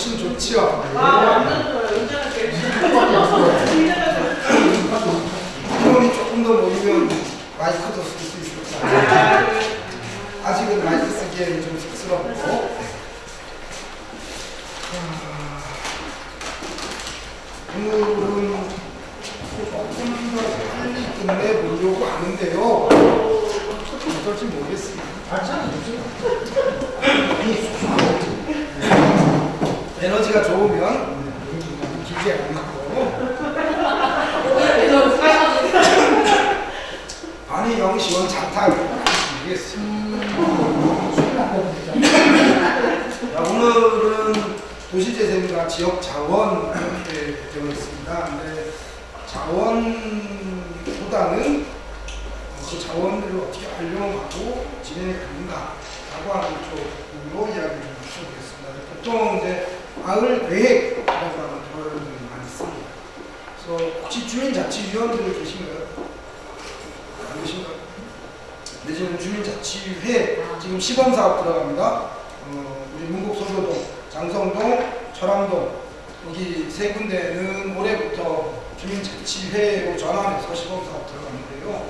훨씬 좋지요. 아, 완전 좋아요. 운전을 제일 인원이 조금 더 모이면 마이크도 쓸 수 있을 것 같아요. 아직은 마이크 쓰기에는 좀 쑥스럽고. 아, 오늘은 조금 더 빨리 끝내보려고 하는데요. 어떨지 모르겠습니다. 에너지가 좋으면 길게 안 가고 아니 영시원 자탁 모르겠습니다. 자, 오늘은 도시재생과 지역자원 이렇게 되어 있습니다. 근데 자원보다는 그 자원들을 어떻게 활용하고 진행해 가는가 라고 하는 쪽으로 이야기를 좀 해보겠습니다. 보통 이제 마을 계획이라고 하는 표현을 많이 씁니다. 그래서 혹시 주민 자치위원들 계신가요? 안 계신가요? 내지는 주민 자치회 지금 시범 사업 들어갑니다. 어, 우리 문곡소교동, 장성동, 철암동 여기 세 군데는 올해부터 주민 자치회로 전환해서 시범 사업 들어가는데요.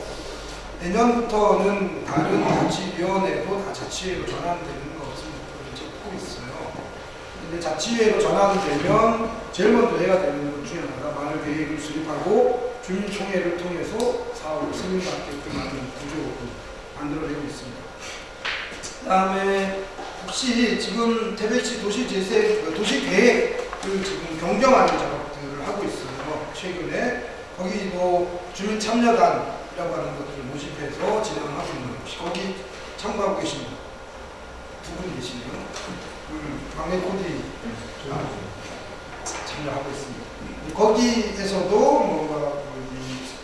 내년부터는 다른 자치위원회도 다 자치회로 전환되는 것을 목표로 잡고 있어요. 근데 자치회로 전환되면 제일 먼저 해야 되는 것 중에 하나가 마을 계획을 수립하고 주민총회를 통해서 사업을 승인받게끔 하는 구조를 만들어내고 있습니다. 그 다음에 혹시 지금 태백시 도시재생, 그 도시계획을 지금 경정하는 작업들을 하고 있어요. 최근에 거기도 주민참여단 이라고 하는 것들을 모집해서 진행하고 있는 거기 참가하고 계신 두분 계시네요. 음, 막내 코디 참여하고 있습니다. 거기에서도 뭔가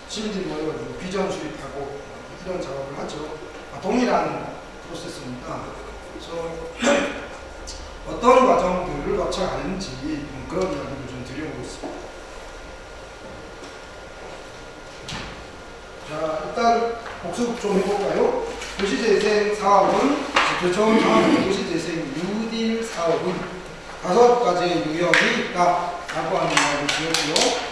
시민들이 모여가지고 비전 수립하고 이런 작업을 하죠. 아, 동일한 프로세스입니다. 그래서 어떤 과정들을 거쳐가는지 음, 그런 이야기를 좀 드려보고 있습니다. 자, 일단 복습 좀 해볼까요? 도시재생 사업은 교청 사업의 도시재생 사업은 다섯 가지의 유형이 있다라고 하는 드렸고요.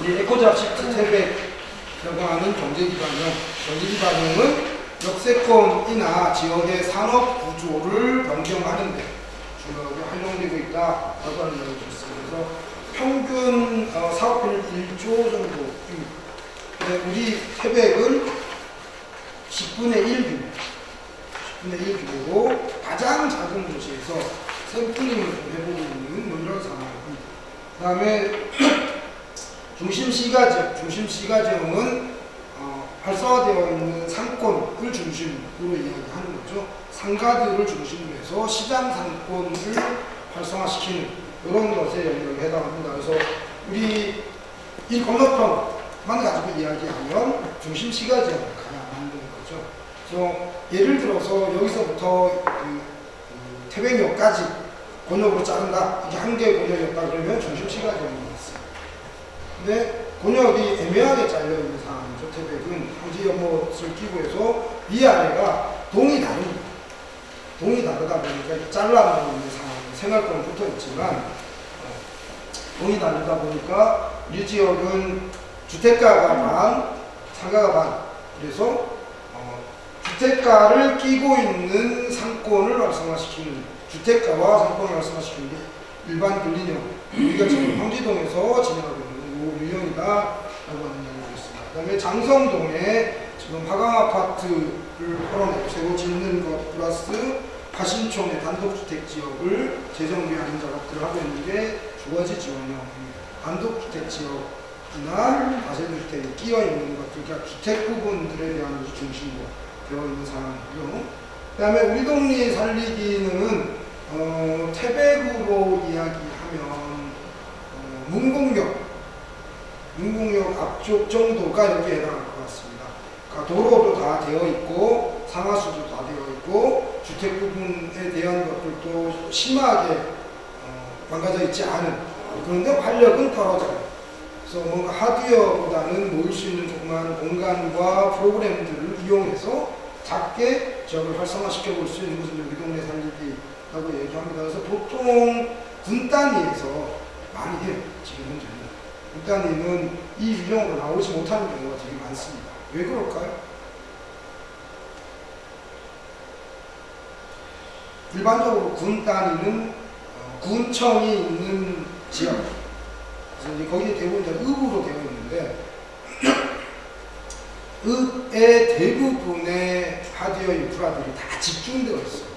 우리 에코잡식 태백이라고 하는 경제기반형, 경제기반형은 역세권이나 지역의 산업 구조를 변경하는데 주로 활용되고 있다라고 하는 말을 드렸습니다. 그래서 평균 어, 사업비는 1조 정도입니다. 네, 우리 태백은 10분의 1 규모, 10 분의 1 규모로 가장 작은 도시에서 샘플링을 좀 해보고 있는 뭐 이런 상황입니다. 그 다음에 중심 시가 지역, 중심 시가 지역은 어, 활성화되어 있는 상권을 중심으로 이야기하는 거죠. 상가들을 중심으로 해서 시장 상권을 활성화시키는 이런 것에 영역에 해당합니다. 그래서 우리 이 건너편 만 가지고 이야기하면 중심 시가 지역을 가야 만드는 그래서 예를 들어서 여기서부터 그, 그 태백역까지 곤역으로 자른다. 이게 한 개의 곤역이었다 그러면 시가지역이 있어요. 근데 곤역이 애매하게 잘려있는 상황이죠. 태백은 굳이 연못을 끼고 해서 위아래가 동이 다릅니다. 동이 다르다 보니까 잘라놓은 상황, 생활권은 붙어 있지만 어, 동이 다르다 보니까 이 지역은 주택가가 반, 상가가 반. 그래서 어, 주택가를 끼고 있는 상권을 활성화시키는 주택가와 상권을 활성화시키는 게 일반 근린형 우리가 지금 황지동에서 진행하고 있는 유형이다라고 하는 이야기가 있습니다. 그 다음에 장성동에 지금 화강 아파트를 헐어내고 새로 짓는 것 플러스 화신촌의 단독주택 지역을 재정비하는 작업들을 하고 있는 게 주거지 지원형입니다. 단독주택 지역 이나 다세주택이 끼어 있는 것들, 그러니까 주택 부분들에 대한 중심으 로 되어 있는 상황이고요. 그 다음에 우리 동네 살리기는 어, 태백으로 이야기하면 어, 문공역, 문공역 앞쪽 정도가 이렇게 해당할 것 같습니다. 그러니까 도로도 다 되어 있고 상하수도 다 되어 있고 주택 부분에 대한 것들도 심하게 어, 망가져 있지 않은 그런데 활력은 떨어져요. 그래서 뭔가 하드웨어보다는 모일 수 있는 조그마한 공간과 프로그램들을 이용해서 작게 지역을 활성화시켜 볼 수 있는 것은 여기 동네 살리기 라고 얘기합니다. 그래서 보통 군 단위에서 많이 해요. 지금 현재는. 군 단위는 이 유형으로 나오지 못하는 경우가 되게 많습니다. 왜 그럴까요? 일반적으로 군 단위는 어, 군청이 있는 지역 거기에 대부분 다 읍으로 되어 있는데 읍 의 대부분의 하드웨어 인프라들이 다 집중되어 있어요.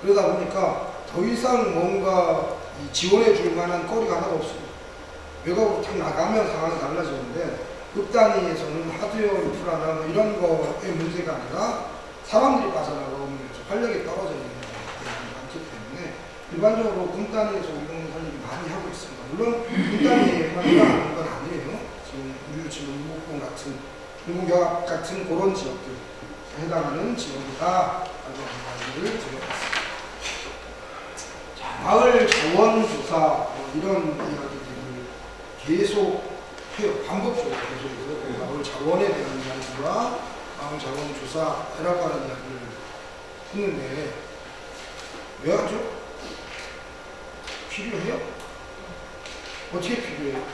그러다 보니까 더 이상 뭔가 이 지원해 줄 만한 거리가 하나도 없습니다. 외곽으로 탁 나가면 상황이 달라지는데 읍 단위에서는 하드웨어 인프라나 뭐 이런 거의 문제가 아니라 사람들이 빠져나가면 활력이 떨어져 있는 경우가 많기 때문에 일반적으로 군 단위에서 이런 활력이 많이 하고 있습니다. 물론 군 단위에만 하는 건 아니에요. 지금 우리 지금 일국군 같은 일국역 같은 그런 지역들 해당하는 지역이다 라고 드려봤습니다. 자, 마을 자원 조사 뭐 이런 이야기들을 계속 해요. 반복적으로 계속 해요. 그 마을 자원에 대한 이야기와 마을 자원 조사라고 하는 이야기를 했는데 왜 하죠? 필요해요? 어떻게 필요해요?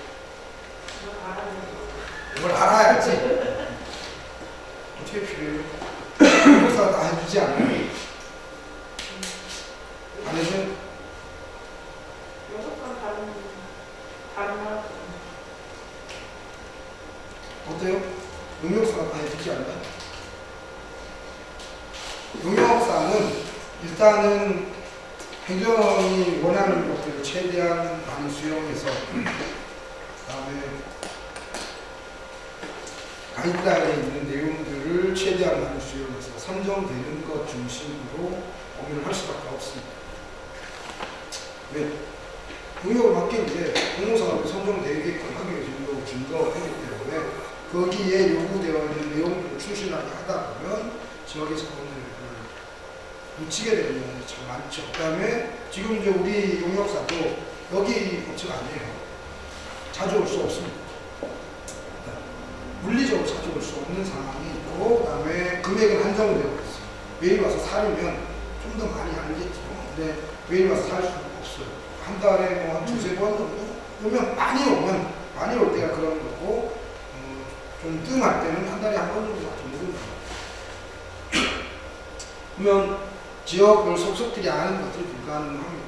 이걸 알아야지. 어떻게 필요해요? 그래서 다 해주지 않아요? 안 해줘요? 여섯번 다른 다른 나라 어때요? 용역사가 다 해주지 않나요? 용역사는 일단은 행정이 원하는 것들을 최대한 많이 수용해서 그다음에 가이드라인에 있는 내용들을 최대한 많이 수용해서 선정되는 것 중심으로 공유를 할 수밖에 없습니다. 왜? 용역을 맡기는데 공모사업이 선정되게끔 하기 위해서 용역을 준거하기 때문에 거기에 요구되어 있는 내용들을 충실하게 하다 보면 지역의 자원들을 묻히게 되는 경우가 참 많죠. 그 다음에 지금 이제 우리 용역사도 여기 법칙 아니에요. 자주 올 수 없습니다. 물리적으로 자주 올수 없는 상황이 있고, 그 다음에 금액은 한정되어 있어요. 매일 와서 살면 좀 더 많이 알겠죠. 근데 매일 와서 살 수는 없어요. 한 달에 뭐 한 두세 번 정도? 오면 많이 오면, 많이 올 때가 그런 거고, 어, 좀 뜸할 때는 한 달에 한 번 정도 정도 그러면 지역을 속속들이 아는 것들이 불가능합니다.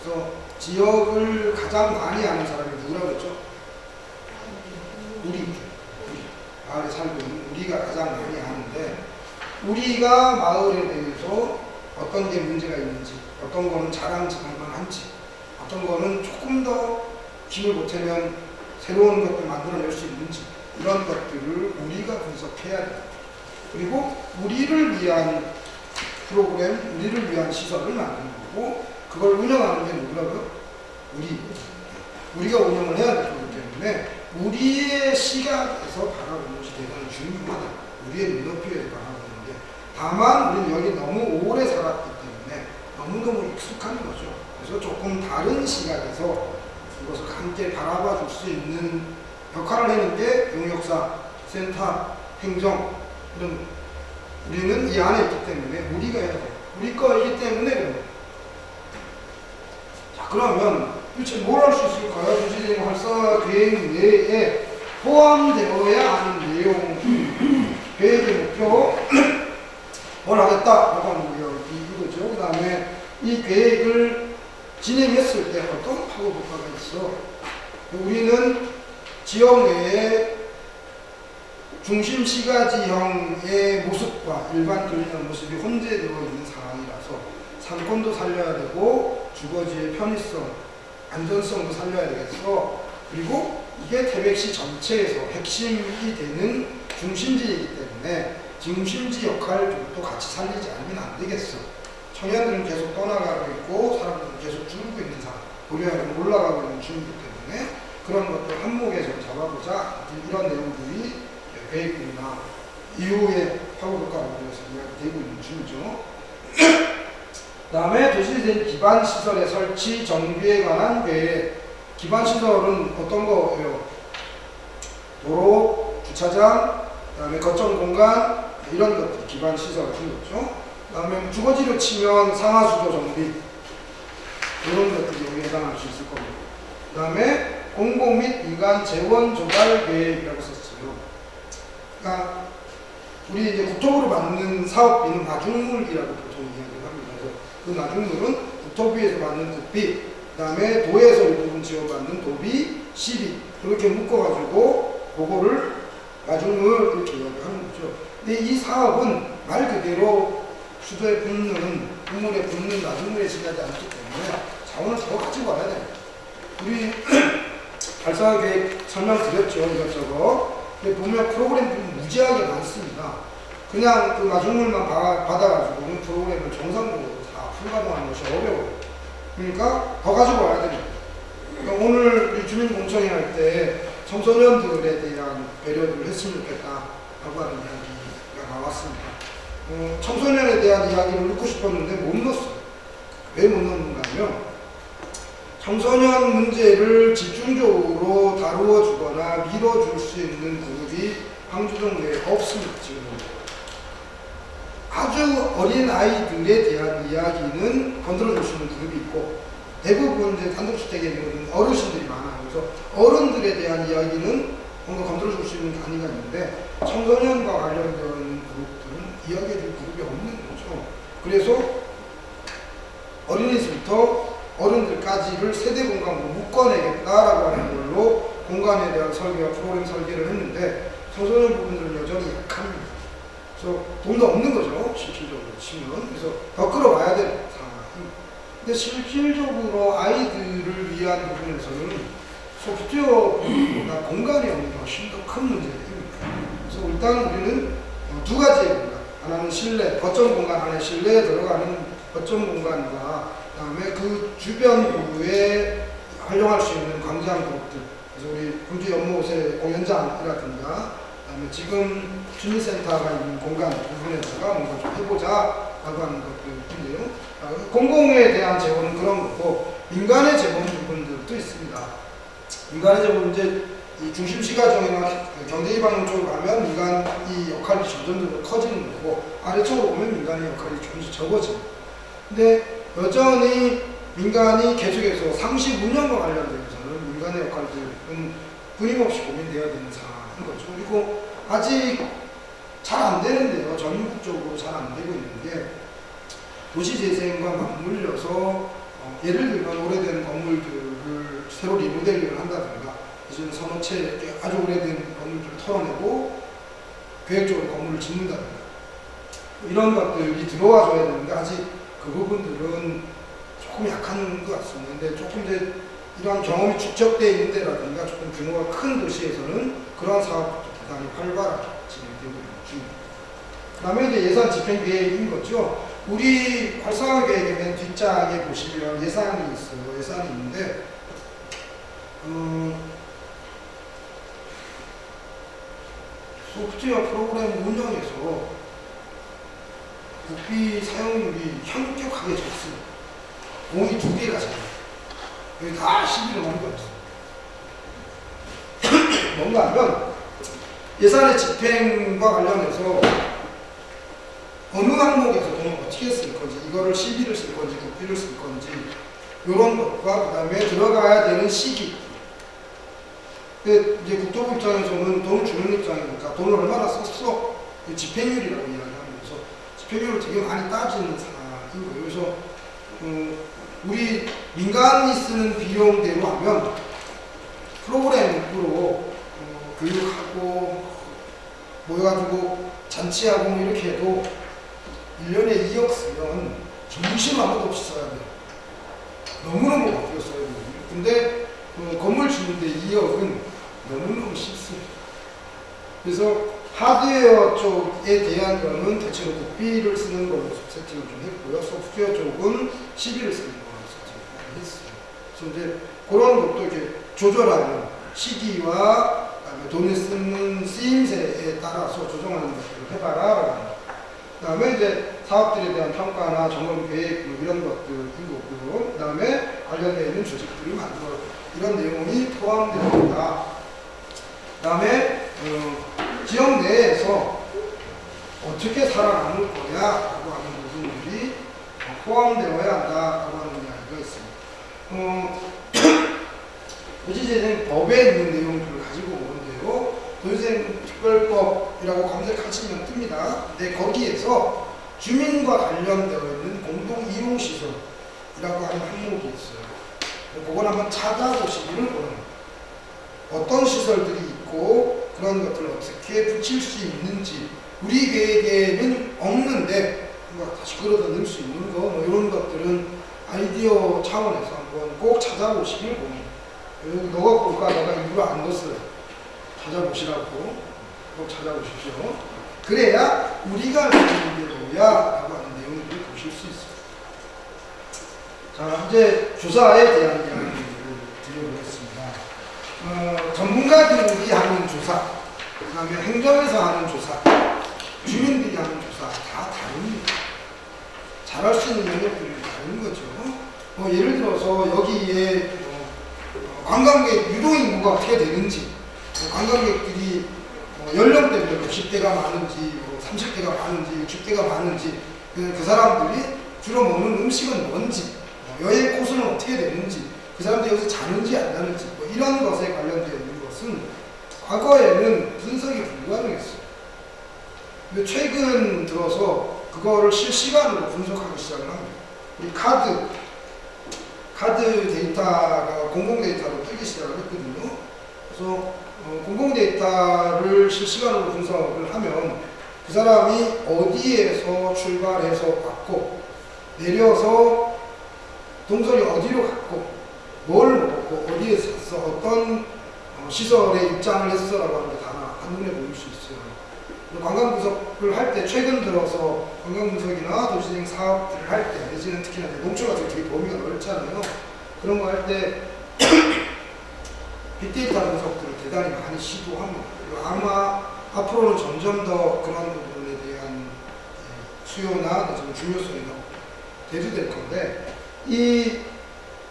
그래서 지역을 가장 많이 아는 사람이 누구라고 그랬죠? 우리. 우리. 마을에 살고 있는 우리가 가장 많이 아는데 우리가 마을에 대해서 어떤 게 문제가 있는지 어떤 거는 자랑스러운한지 어떤 거는 조금 더 힘을 보태면 새로운 것들 만들어낼 수 있는지 이런 것들을 우리가 분석해야 돼요. 그리고 우리를 위한 프로그램, 우리를 위한 시설을 만드는 거고 그걸 운영하는 게 누구라고요? 우리. 우리가 운영을 해야 되기 때문에 우리의 시각에서 바라보는 대단히 중요하다. 우리의 눈높이에서 바라보는 게 다만 우리는 여기 너무 오래 살았기 때문에 너무너무 익숙한 거죠. 그래서 조금 다른 시각에서 이것을 함께 바라봐 줄 수 있는 역할을 하는 게 용역사, 센터, 행정 이런 우리는 이 안에 있기 때문에 우리가 해야 돼요. 우리 거이기 때문에. 자 그러면 도대체 뭘 할 수 있을까요? 주시진 활성화 계획 내에 포함되어야 하는 내용 계획의 목표 뭘 하겠다 라고 하는 거예요. 이거죠. 그 다음에 이 계획을 진행했을 때 어떤 파급 효과가 있어? 우리는 지역 내에 중심 시가지형의 모습과 일반 교리는 모습이 혼재되어 있는 상황이라서 상권도 살려야 되고 주거지의 편의성, 안전성도 살려야 되겠어. 그리고 이게 태백시 전체에서 핵심이 되는 중심지이기 때문에 중심지 역할을 또 같이 살리지 않으면 안 되겠어. 청년들은 계속 떠나가고 있고 사람들은 계속 줄고 있는 상황, 고려하면 올라가고 있는 중이기 때문에 그런 것들 한목에서 잡아보자 이런 내용들이 계획이나 이후에 파고효과를 위해서 이야기되고 있는 중이죠. 그 다음에 도시된 기반 시설의 설치, 정비에 관한 계획. 기반 시설은 어떤 거예요? 도로, 주차장, 그 다음에 거점 공간, 이런 것들 기반 시설 같은 거죠. 그다음에 주거지로 치면 상하수도 정비 이런 것들이 해당할 수 있을 겁니다. 그다음에 공공 및 민간 재원 조달 계획이라고 썼어요. 그러니까 우리 이제 국토부로 받는 사업비는 나중물이라고 보통 이야기를 합니다. 그래서 그 나중물은 국토부에서 받는 국비, 그 다음에 도에서 일부분 지원받는 도비, 시비 이렇게 묶어가지고 그거를 나중물 이렇게 이야기하는 거죠. 근데 이 사업은 말 그대로 수도에 붙는 국물에 붙는 나중물에 지나지 않기 때문에 자원을 더 가지고 와야 돼요. 우리 발사 계획 설명드렸죠 이것저것. 근데 보면 프로그램들이 무지하게 많습니다. 그냥 그 마중물만 바- 받아가지고는 프로그램을 정상적으로 다 풀가동하는 것이 어려워요. 그러니까 더 가지고 와야 됩니다. 그러니까 오늘 주민공청회 할 때 청소년들에 대한 배려를 했으면 좋겠다라고 하는 이야기가 나왔습니다. 어, 청소년에 대한 이야기를 넣고 싶었는데 못 넣었어요. 왜 못 넣는가 하면 청소년 문제를 집중적으로 다루어 주거나 밀어줄 수 있는 그룹이 황주정도에 없습니다. 지금 아주 어린 아이들에 대한 이야기는 건드려 있는 그룹이 있고 대부분 이제 단독주택에 있는 어르신들이 많아요. 그래서 어른들에 대한 이야기는 뭔가 건드려 줄수 있는 단위가 있는데 청소년과 관련된 그룹들은 이야기해 줄 그룹이 없는 거죠. 그래서 어린이집부터 어른들까지를 세대 공간으로 묶어내겠다라고 하는 걸로 공간에 대한 설계와 프로그램 설계를 했는데 청소년 부분들은 여전히 약합니다. 그래서 돈도 없는 거죠. 실질적으로 치면. 그래서 더 끌어와야 될 상황입니다. 근데 실질적으로 아이들을 위한 부분에서는 소프트웨어보다 공간이 없는 게 훨씬 더 큰 문제입니다. 그래서 일단 우리는 어, 두 가지의 공간. 하나는 실내, 거점 공간 안에 실내에 들어가는 거점 공간과 그다음에 그 주변부에 활용할 수 있는 광장 그룹들. 그래서 우리 군주 연못의 공연장이라든가 지금 주민센터가 있는 공간 부분에다가 뭔가 좀 해보자 라고 하는 것들인데요. 아, 공공에 대한 재원은 그런 거고 민간의 재원 부분들도 있습니다. 민간의 재원은 이제 이 중심시가 정이나 경제기반형 쪽으로 가면 민간이 역할이 점점 더 커지는 거고 아래쪽으로 보면 민간의 역할이 조금씩 적어집니다. 근데 여전히 민간이 계속해서 상시 운영과 관련돼서는 민간의 역할들은 끊임없이 고민돼야 되는 상황 인 거죠. 그리고 아직 잘 안 되는데요. 전국적으로 잘 안 되고 있는 게 도시재생과 맞물려서 어, 예를 들면 오래된 건물들을 새로 리모델링을 한다든가 이제는 선호체 아주 오래된 건물들을 털어내고 계획적으로 건물을 짓는다든가 이런 것들이 들어와줘야 되는데 아직 그 부분들은 조금 약한 것 같습니다. 근데 조금 이제 이러한 경험이 축적되어 있는 데라든가 조금 규모가 큰 도시에서는 그러한 사업도 대단히 활발하게 진행되고 있는 중입니다. 그 다음에 이제 예산 집행 계획인 거죠. 우리 활성화 계획의 맨 뒷장에 보시면 예산이 있어요. 예산이 있는데, 음, 소프트웨어 프로그램 운영에서 국비 사용률이 현격하게 적습니다. 공이 두 개가 져요. 여기 다 시비를 넣는 거 없어요. 뭔가 하면 예산의 집행과 관련해서 어느 항목에서 돈을 어떻게 쓸 건지, 이거를 시비를 쓸 건지, 국비를 쓸 건지, 이런 것과 그 다음에 들어가야 되는 시기. 근데 이제 국토부 입장에서는 돈을 주는 입장이니까 돈을 얼마나 썼어? 이 집행률이라고 이야기하면서 집행률을 되게 많이 따지는 상황인 거예요. 그래서 어, 우리 민간이 쓰는 비용대로 하면 프로그램으로 어, 교육하고 모여가지고 잔치하고 뭐 이렇게 해도 1년에 2억 쓰면 정신 아무도 없이 써야 돼요. 너무너무 바뀌어 써야 돼요. 근데 어, 건물 짓는데 2억은 너무너무 쉽습니다. 그래서 하드웨어 쪽에 대한 거는 대체로 국비를 쓰는 걸로 세팅을 좀 했고요. 소프트웨어 쪽은 시비를 쓰는 걸로 세팅을 많이 했어요. 그래서 이제 그런 것도 이렇게 조절하는 시기와 돈을 쓰는 쓰임새에 따라서 조정하는 것들을 해봐라. 그 다음에 이제 사업들에 대한 평가나 점검 계획 뭐 이런 것들인 거고요. 그 다음에 관련되어 있는 조직들을 만들어 이런 내용이 포함됩니다. 그 다음에 어, 지역 내에서 어떻게 살아남을 거야 라고 하는 부분들이 포함되어야 한다라고 하는. 어, 도시재생 법에 있는 내용들을 가지고 오는데요. 도시재생 특별법이라고 검색하시면 뜹니다. 근데 거기에서 주민과 관련되어 있는 공동 이용 시설이라고 하는 항목이 있어요. 그걸 한번 찾아보시기를 바랍니다. 어떤 시설들이 있고 그런 것들을 어떻게 붙일 수 있는지 우리 계획에는 없는데 다시 끌어다 넣을 수 있는 거 뭐 이런 것들은 아이디어 차원에서 한번 꼭 찾아보시길. 여기 너가 볼까 내가 일부러 안 넣었어요. 찾아보시라고 꼭 찾아보십시오. 그래야 우리가 느끼는 대로야 라고 하는 내용들을 보실 수 있어요. 자 이제 조사에 대한 이야기를 드려보겠습니다. 어, 전문가들이 하는 조사, 그 다음에 행정에서 하는 조사, 주민들이 하는 조사 다 다릅니다. 잘할 수 있는 영역들이 다 른 거죠. 뭐 예를 들어서 여기에 어, 어, 관광객 유동 인구가 어떻게 되는지, 어, 관광객들이 어, 연령대별로 10대가 많은지, 뭐 30대가 많은지, 60대가 많은지, 그, 그 사람들이 주로 먹는 음식은 뭔지, 어, 여행 코스는 어떻게 되는지, 그 사람들이 여기서 자는지 안 자는지, 뭐 이런 것에 관련되어 있는 것은 과거에는 분석이 불가능했어요. 근데 최근 들어서 그거를 실시간으로 분석하기 시작을 합니다. 우리 카드, 카드 데이터가 공공 데이터로 뜨기 시작을 했거든요. 그래서 어, 공공 데이터를 실시간으로 분석을 하면 그 사람이 어디에서 출발해서 왔고 내려서 동선이 어디로 갔고 뭘 먹었고 어디에 샀어 어떤 어, 시설에 입장을 했어라고 하는 게 다 한눈에 보일 수 있어요. 관광 분석을 할 때 최근 들어서 관광 분석이나 도시재생 사업들을 할 때 내지는 특히나 농촌 같은 게 되게 범위가 넓잖아요. 그런 거 할 때 빅데이터 분석들을 대단히 많이 시도합니다. 아마 앞으로는 점점 더 그런 부분에 대한 예, 수요나 중요성이 더 대두될 건데 이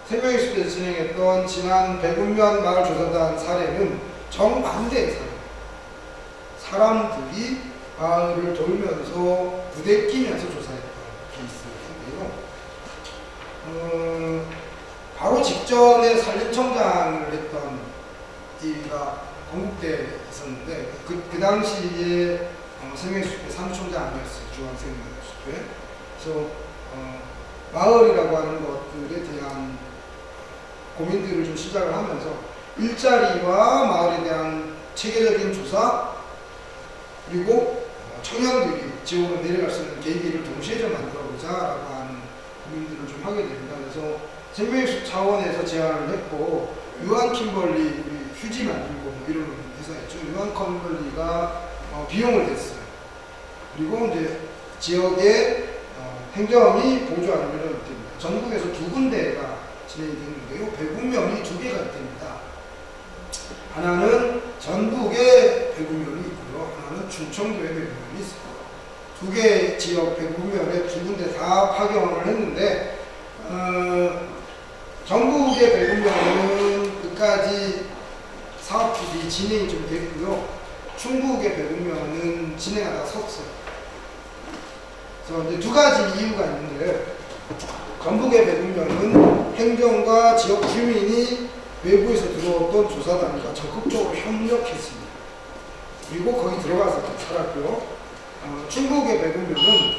생명의식에서 진행했던 지난 백운면 마을 조사단 사례는 정반대의 사례. 사람들이 마을을 돌면서 부대끼면서 조사했던 케이스인데요. 어, 바로 직전에 산림청장을 했던 이가 건국대에 있었는데 그, 그 당시에 어, 생명의식회 사무총장 아니었어요. 중앙생명의식회. 그래서 어, 마을이라고 하는 것들에 대한 고민들을 좀 시작을 하면서 일자리와 마을에 대한 체계적인 조사 그리고 어, 청년들이 지역으로 내려갈 수 있는 계기를 동시에 좀 만들어보자라고 하는 고민들을 좀 하게 됩니다. 그래서 생명의식 차원에서 제안을 했고 유한 킴벌리 휴지 만들고 뭐 이런 회사였죠. 유한 킴벌리가 어, 비용을 냈어요. 그리고 이제 지역의 어, 행정이 보조하는 일을 됩니다. 전국에서 두 군데가 진행이 되는데요. 배구면이 두 개가 있답니다. 하나는 배구면이 있고요. 하나는 충청도에 배구면이 있습니다. 두개 지역 배구면에 두 군데 다 파견을 했는데 어, 전국의 배구면은 끝까지 사업들이 진행이 좀 됐고요. 충북의 배구면은 진행하다 섰어요. 이제 두 가지 이유가 있는데 전북의 배분면은 행정과 지역 주민이 외부에서 들어왔던 조사단과 적극적으로 협력했습니다. 그리고 거기 들어가서 살았고요. 어, 충북의 배분면은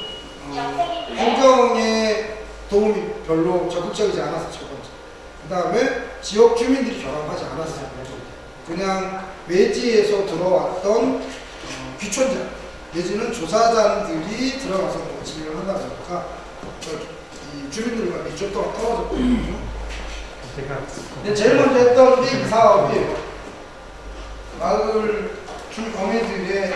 어, 행정의 도움이 별로 적극적이지 않아서 첫 번째. 그 다음에 지역 주민들이 결합하지 않았어요. 그냥 외지에서 들어왔던 어, 귀촌자 내지는 조사단들이 들어가서 뭐 진행을 하다 보니까 이 주민들과 밀접도가 떨어졌거든요. 근데 제일 먼저 했던 게 이 사업이 마을 주거민들의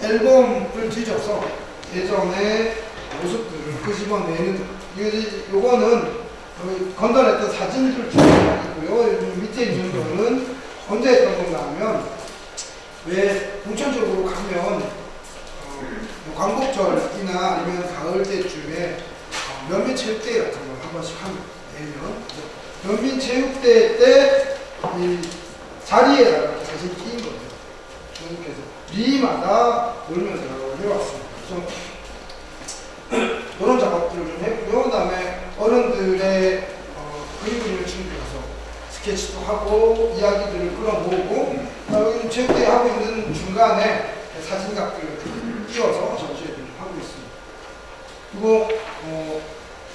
앨범을 뒤져서 예전의 모습들을 끄집어내는 이- 요거는 건달했던 사진들. 여기 밑에 있는 거는 언제 했던 건가 하면 왜 공천적으로 가면 어, 뭐 광복절이나 아니면 가을 때쯤에 어, 면민체육대회 같은 걸 한 번씩 합니다. 매년. 면민체육대회 때 이 자리에다가 사진 끼인 거 주님께서 리마다 놀면서 해왔습니다. 그래서 그런 작업들을 좀 했고요. 그 다음에 어른들의 어, 그림 그리는 친구들 가서 스케치도 하고 이야기들을 끌어모으고 여기는 하고 있는 중간에 사진각들을 끼워서 전시회를 하고 있습니다. 그리고 어,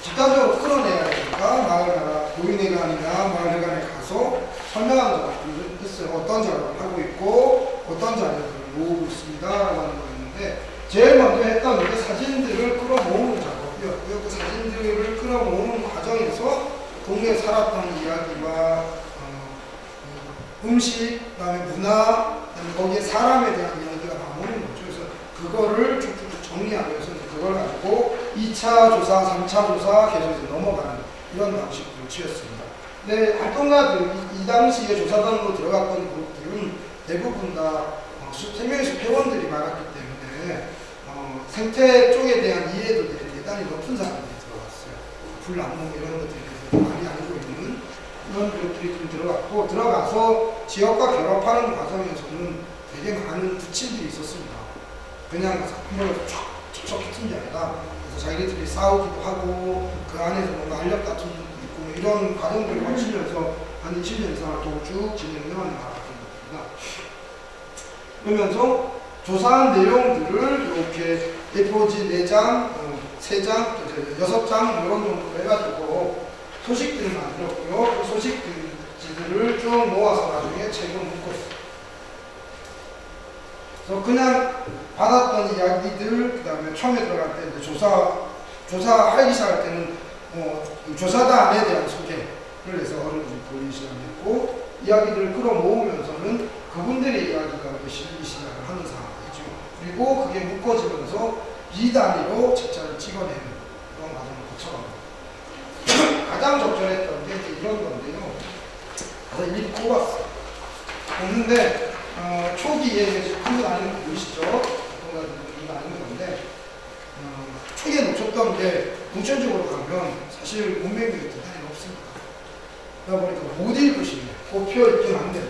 집단적으로 끌어내야 되니까 마을 가라 노인회관이나 마을회관에 가서 설명하는 작업을 했어요. 어떤 작업을 하고 있고 어떤 자료들을 모으고 있습니다라고 하는 거였는데 제일 먼저 했던 게 사진들을 끌어모으는 작업이었고요. 그 사진들을 끌어모으는 과정에서 동네에 살았던 이야기와 어, 그 음식, 그다음에 문화, 그다음에 거기에 사람에 대한 이야기가 나오는 거죠. 그래서 그거를 쭉쭉 정리하면서 그걸 가지고 2차 조사, 3차 조사 계속 넘어가는 이런 방식으로 취했습니다. 근데 활동가들, 이, 이 당시에 조사단으로 들어갔던 그룹들은 대부분 다 어, 수- 생명의 회원들이 많았기 때문에 어, 생태 쪽에 대한 이해도들이 대단히 높은 사람들이 들어갔어요. 불나무 이런 것들에 많이 알고 있는 그런 그룹들이 좀 들어갔고 들어가서 지역과 결합하는 과정에서는 되게 많은 부침들이 있었습니다. 그냥 한번에 척척 붙은 게 아니라 그래서 자기네들이 싸우기도 하고 그 안에서 뭔가 알력 다툼도 있고 뭐 이런 과정들을 거치면서 한 20년 이상을 또쭉 진행해 왔는 겁니다. 그러면서 조사한 내용들을 이렇게 A4지 4장, 어, 3장, 6장 이런 정도로 해가지고 소식들을 만들었고요. 그 소식지들을 쭉 모아서 나중에 책으로 묶었어요. 그냥 받았던 이야기들, 그 다음에 처음에 들어갈 때 조사, 조사하기 시작할 때는 어, 이 조사단에 대한 소개를 해서 어른들이 보이기 시작했고, 이야기들을 끌어모으면서는 그분들의 이야기가 실리기 시작을 하는 상황이죠. 그리고 그게 묶어지면서 비단위로 책자를 찍어내는 그런 과정을 거쳐갑니다. 가장 적절했던 게 이런 건데요. 그래서 일일이 꼽았어요. 꼽는데, 어, 초기에 한분 아니는 거 보이시죠? 동가들 이거 아는 건데, 어, 초기에 놓쳤던 게 문천적으로 가면 사실 문맥이 대단히 없습니다. 그러다 보니까 못 읽으시네. 꼽혀 있긴 한데,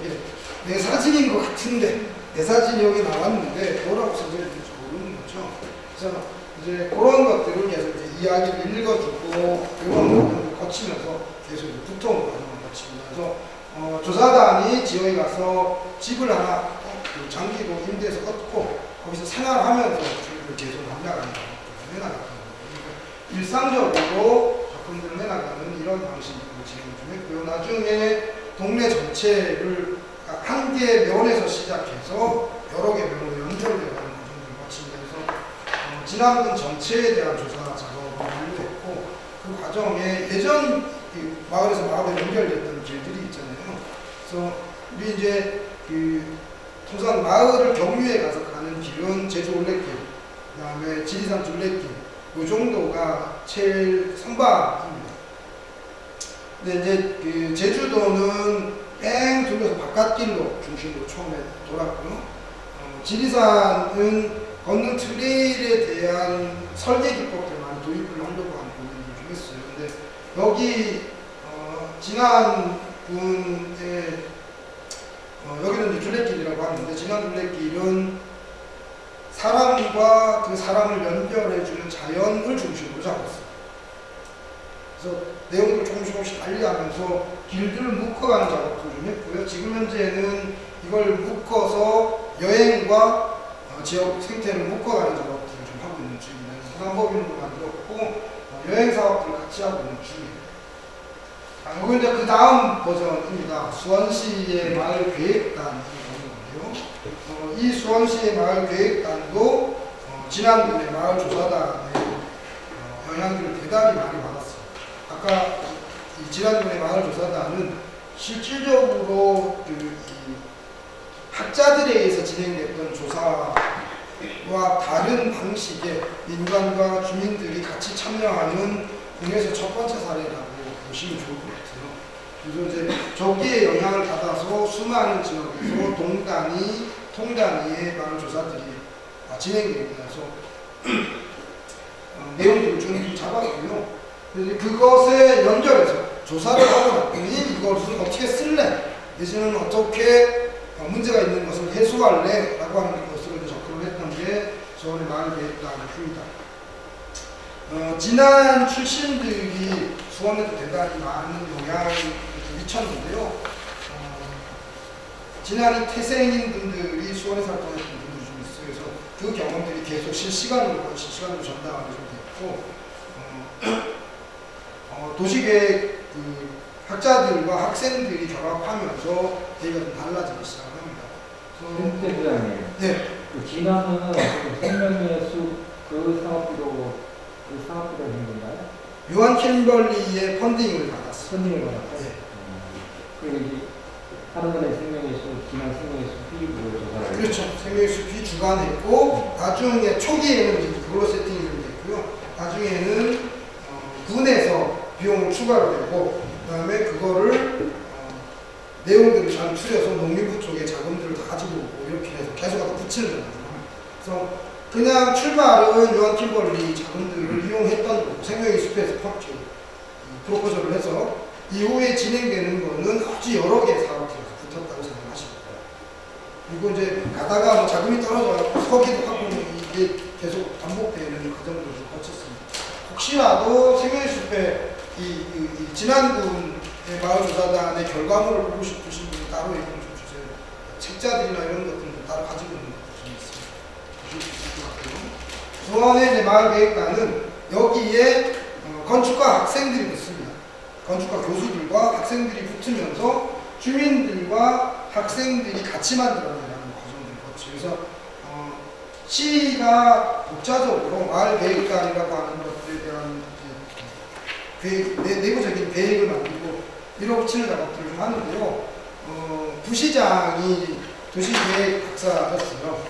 내 사진인 것 같은데, 내 사진이 여기 나왔는데, 뭐라고 써져 있는지 모르는 거죠. 그래서 이제 그런 것들을 계속 이제 이야기를 읽어주고, 이런 것들을 거치면서 계속 두터운 과정을. 그래서 어, 조사단이 지역에 가서 집을 하나 어, 그 장기로 임대해서 얻고 거기서 생활하면서 주민을 계속 만나가는 작업들을 해나가는 거예요. 일상적으로 작품들을 해나가는 이런 방식으로 진행 좀 했고요. 나중에 동네 전체를 한 개의 면에서 시작해서 여러 개 면으로 연결되어가는 과정을 거치면서 어, 지난군 전체에 대한 조사 작업을 완료했고 그 과정에 예전 그 마을에서 마을에 연결됐던 길들이 있잖아요. 그래서 우리 이제 그 통상 마을을 경유해 가서 가는 길은 제주 올레길, 그 다음에 지리산 둘레길, 이 정도가 제일 선박입니다. 근데 이제 그 제주도는 뺑 돌려서 바깥길로 중심으로 처음에 돌았고요. 어, 지리산은 걷는 트레일에 대한 설계 기법들 많이 도입을 하려고 하는 부분을 좀 했어요. 근데 여기 어, 지난 분의 어, 여기는 이제 둘레길이라고 하는데 지난 둘레길은 사람과 그 사람을 연결해주는 자연을 중심으로 잡았어요. 그래서 내용을 조금씩 조금씩 달리하면서 길들을 묶어가는 작업도 좀 했고요. 지금 현재는 이걸 묶어서 여행과 어, 지역 생태를 묶어가는 작업들을 좀 하고 있는 중입니다. 상법인도 만들었고 어, 여행 사업들 같이 하고 있는 중이에요. 아, 이거 이제 그 다음 버전입니다. 수원시의 마을 계획단이 있는 건데요. 어, 이 수원시의 마을 계획단도 어, 지난번에 마을 조사단의 어, 영향들을 대단히 많이 받았어요. 아까 이 지난번에 마을 조사단은 실질적으로 그이 학자들에 의해서 진행됐던 조사와 다른 방식의 민간과 주민들이 같이 참여하는 국내에서 첫 번째 사례라고 보시면 좋을 것 같아요. 그래서 이제 저기에 영향을 받아서 수많은 지역에서 동단위, 통단위의 마을 조사들이 어, 진행되면서 어, 내용들을 좀 잡았고요. 그것에 연결해서 조사를 하고 났더니 이것을 어떻게 쓸래? 내지는 어떻게 어, 문제가 있는 것을 해소할래? 라고 하는 이제 접근을 했던 게 서울의 마을 계획단입니다. 어, 지난 출신들이 수원에도 대단히 많은 영향을 미쳤는데요. 어, 지난해 태생인 분들이 수원에 살던 분들이 좀 있어요. 그래서 그 경험들이 계속 실시간으로 실시간으로 전달하게 좀 됐고 어, 어, 도시계획 그 학자들과 학생들이 결합하면서 대비가 좀 달라지기 시작합니다. 그래서 김태 부장님, 네, 그 진화는 생명의 숲그 사업비로 그 사업비로 된 건가요? 요한 킴벌리의 펀딩을 받았어요. 손님을 받았어요? 네. 그리고 이제 하는 건의 생명의 숲, 진화 생명의 숲 비로 조사를 그렇죠. 생명의 숲이 주관했고 나중에 초기에는 이제 그걸로 세팅이 좀 됐고요. 나중에는 어, 군에서 비용을 추가로 내고 그 다음에 그거를 어, 내용들을 잘 추려서 농림부 쪽에 자금들을 다 가지고 이렇게 해서 계속 갖다 붙이는 거예요. 그래서 그냥 출발은 요한 킴벌리 자금들을 이용했던 생명의 숲에서 퍽이 프로포즈를 해서 이후에 진행되는 거는 아주 여러 개의 사업들이 붙었다고 생각하시면 돼요. 그리고 이제 가다가 뭐 자금이 떨어져 서기도 하고 이게 계속 반복되는 과정들을 거쳤습니다. 혹시라도 생명의 숲에 이, 이, 이 진안군의 마을조사단의 결과물을 보고 싶으신 분이 따로 얘기 좀 주세요. 책자들이나 이런 것들은 따로 가지고 있는 좀 있습니다. 같고요. 수원의 이제 마을계획단은 여기에 어, 건축가 학생들이 붙습니다. 건축가 교수들과 학생들이 붙으면서 주민들과 학생들이 같이 만들어내는 과정들을 거치고 그래서 어, 시가 독자적으로 마을 계획단이라고 하는 것들에 대한 계획, 내, 내부적인 계획을 만들고 밀어붙이는 작업들을 좀 하는데요. 어, 부시장이 도시계획 박사였어요.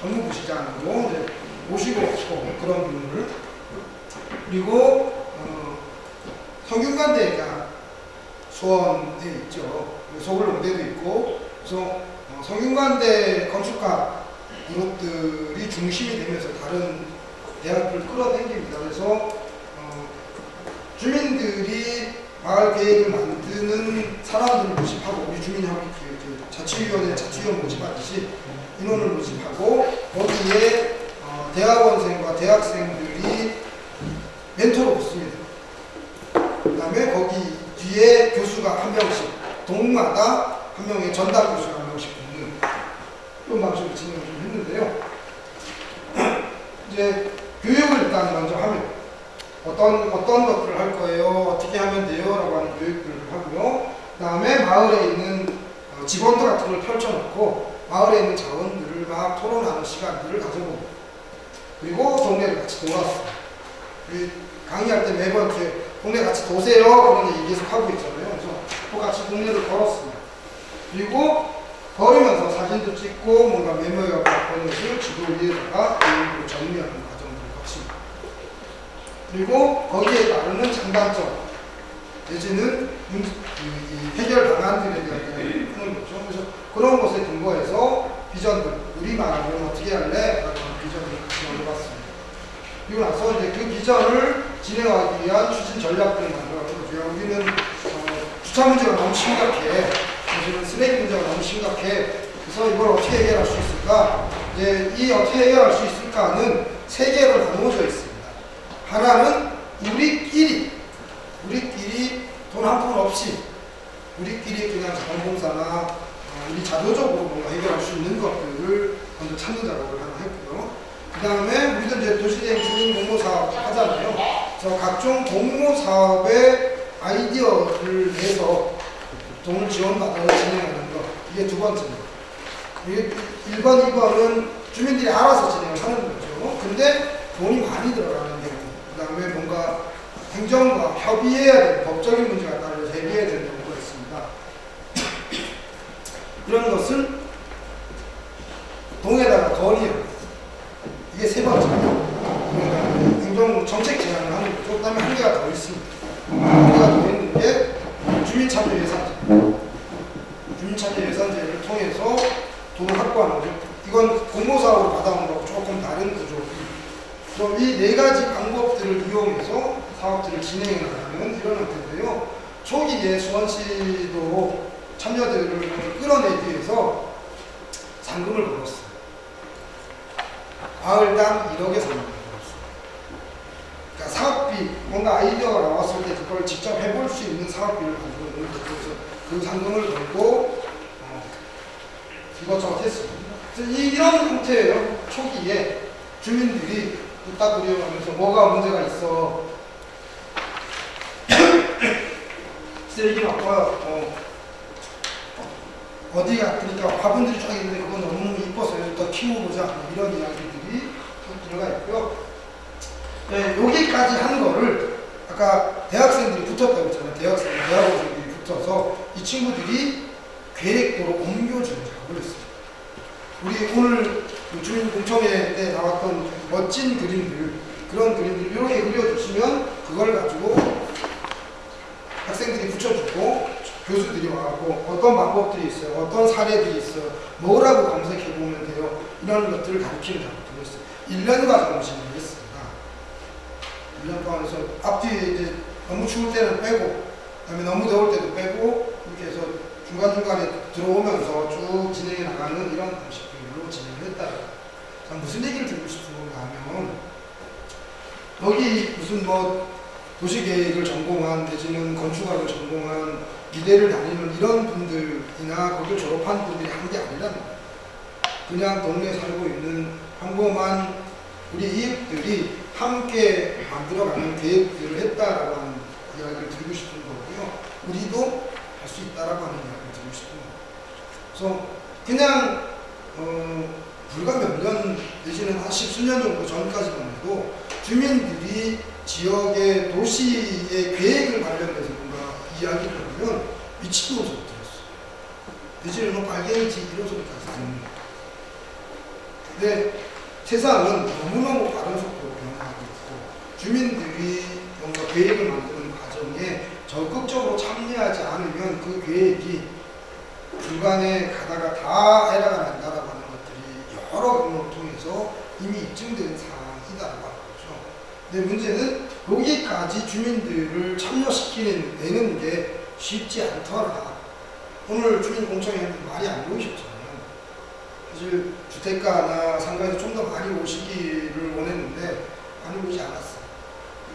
전문 부시장으로 이제 모시고 있고 그런 분을 그리고 어, 성균관대가 수원에 있죠. 서울농대도 있고 그래서 어, 성균관대 건축가 그룹들이 중심이 되면서 다른 대학들을 끌어당깁니다. 그래서 어, 주민들이 마을 계획을 만드는 사람들을 모집하고 우리 주민협의 그, 그 자치위원회 자치위원 모집하듯이 인원을 모집하고 거기에 어, 대학원생과 대학생들이 멘토로 붙습니다. 그 다음에 거기 뒤에 교수가 한 명씩 동마다 한 명의 전담 교수가 한 명씩 붙는 이런 방식으로 진행을 좀 했는데요. 이제 교육을 일단 먼저 하면 어떤 어떤 것들을 할 거예요, 어떻게 하면 돼요 라고 하는 교육들을 하고요. 그 다음에 마을에 있는 어, 직원들 같은 걸 펼쳐놓고 마을에 있는 자원들을 막 토론하는 시간들을 가져보고 그리고 동네를 같이. 그 강의할 때 매번 이렇게 동네 같이 도세요 그런 얘기 계속 하고 있잖아요. 그래서 또 같이 동네를 걸었습니다. 그리고 걸으면서 사진도 찍고 뭔가 메모해 갖고 보는 것을 지도 위에다가 내용으로 정리하는 거칩니다. 그리고 거기에 따르는 장단점 내지는 해결 방안들에 대한 이야기를 하는 거죠. 그래서 그런 것에 근거해서 비전들 우리 말하면 어떻게 할래? 라는 비전을 같이 올려봤습니다. 그리고 나서 이제 그 비전을 진행하기 위한 추진 전략들을 만들어가지고 우리는 어, 주차 문제가 너무 심각해. 사실은 쓰레기 문제가 너무 심각해. 그래서 이걸 어떻게 해결할 수 있을까? 이제 이 어떻게 해결할 수 있을까는 세 개로 나누어져 있습니다. 하나는 우리끼리, 우리끼리 돈 한 푼 없이 우리끼리 그냥 자원봉사나 어, 우리 자도적으로 뭔가 해결할 수 있는 것들을 먼저 찾는 작업을 하나 했고요. 그 다음에 우리도 이제 도시대행 주민 공모 사업 하잖아요. 그래서 각종 공모 사업의 아이디어를 내서 돈을 지원받아서 진행하는 것. 이게 두 번째입니다. 이게 1번, 2번은 주민들이 알아서 진행을 하는 거죠. 근데 돈이 많이 들어가는 경우. 그 다음에 뭔가 행정과 협의해야 되는 법적인 문제가 따라서 해결해야 되는 경우가 있습니다. 이런 것을 동에다가 거리에 이게 세 번째입니다. 그러니까 행정 정책 제안을 하는 거죠. 그 다음에 한 개가 더 있습니다. 한 개가 더 있는 게 주민참여 예산제. 주민참여 예산제를 통해서 돈을 확보하는 거죠. 이건 공모사업으로 받아온 거하고 조금 다른 구조입니다. 이 네 가지 방법들을 이용해서 사업들을 진행하는 이런 형태인데요. 초기에 수원시도 참여들을 끌어내기 위해서 상금을 걸었어요. 마을당 1억의 상금을 걸었어요. 그러니까 사업비, 뭔가 아이디어가 나왔을 때 그걸 직접 해볼 수 있는 사업비를 가지고 있는 그 상금을 걸고 어, 이것저것 이, 이런 형태예요. 초기에 주민들이 뚝 딱 우려하면서 뭐가 문제가 있어. 쓰레기 바꿔 어, 어디가 그러니까 화분들이 쫙 있는데 그건 너무 이뻐서 더 키워보자 이런 이야기들이 쭉 들어가 있고요. 네, 여기까지 한 거를 아까 대학생들이 붙었다고 했잖아요. 대학생, 대학원생들이 붙어서 이 친구들이 계획도로 옮겨주는 작업을 했어요. 우리 오늘 그 주민 공청회 때 나왔던 멋진 그림들 그런 그림들 이렇게 그려주시면 그걸 가지고 학생들이 붙여주고 교수들이 와갖고 어떤 방법들이 있어요 어떤 사례들이 있어요 뭐라고 검색해 보면 돼요. 이런 것들을 가르치는 작업들을 했어요. 1년 과정을 진행했습니다. 1년 동안 해서 앞뒤에 이제 너무 추울 때는 빼고 그다음에 너무 더울 때도 빼고 이렇게 해서 중간중간에 들어오면서 쭉 진행해 나가는 이런 진행을 했다 자, 무슨 얘기를 드리고 싶은가 하면 여기 무슨 뭐 도시계획을 전공한 내지는 건축학을 전공한 미대를 다니는 이런 분들이나 거기를 졸업한 분들이 한게 거예요. 그냥 동네에 살고 있는 평범한 우리 이웃들이 함께 만들어가는 계획들을 했다라고 하는 이야기를 드리고 싶은 거고요. 우리도 할 수 있다라고 하는 이야기를 드리고 싶은 거예요. 그래서 그냥 어, 불과 몇년 내지는 한 십수년 정도 전까지만 해도 주민들이 지역의 도시의 계획을 관련해서 뭔가 이야기를 하면 미치는 소리 들었어요. 내지는 뭐 빨갱이지 이런 소리까지 듣는. 근데 세상은 너무너무 빠른 속도로 변화하고 있고 주민들이 뭔가 계획을 만드는 과정에 적극적으로 참여하지 않으면 그 계획이 중간에 가다가 다 에러가 난다 여러 경우를 통해서 이미 입증된 사항이다라고 하는 거죠. 근데 문제는 여기까지 주민들을 참여시키는 게 쉽지 않더라. 오늘 주민 공청회 했는데 많이 안 모이셨잖아요. 사실 주택가나 상가에서 좀 더 많이 오시기를 원했는데 많이 오지 않았어요.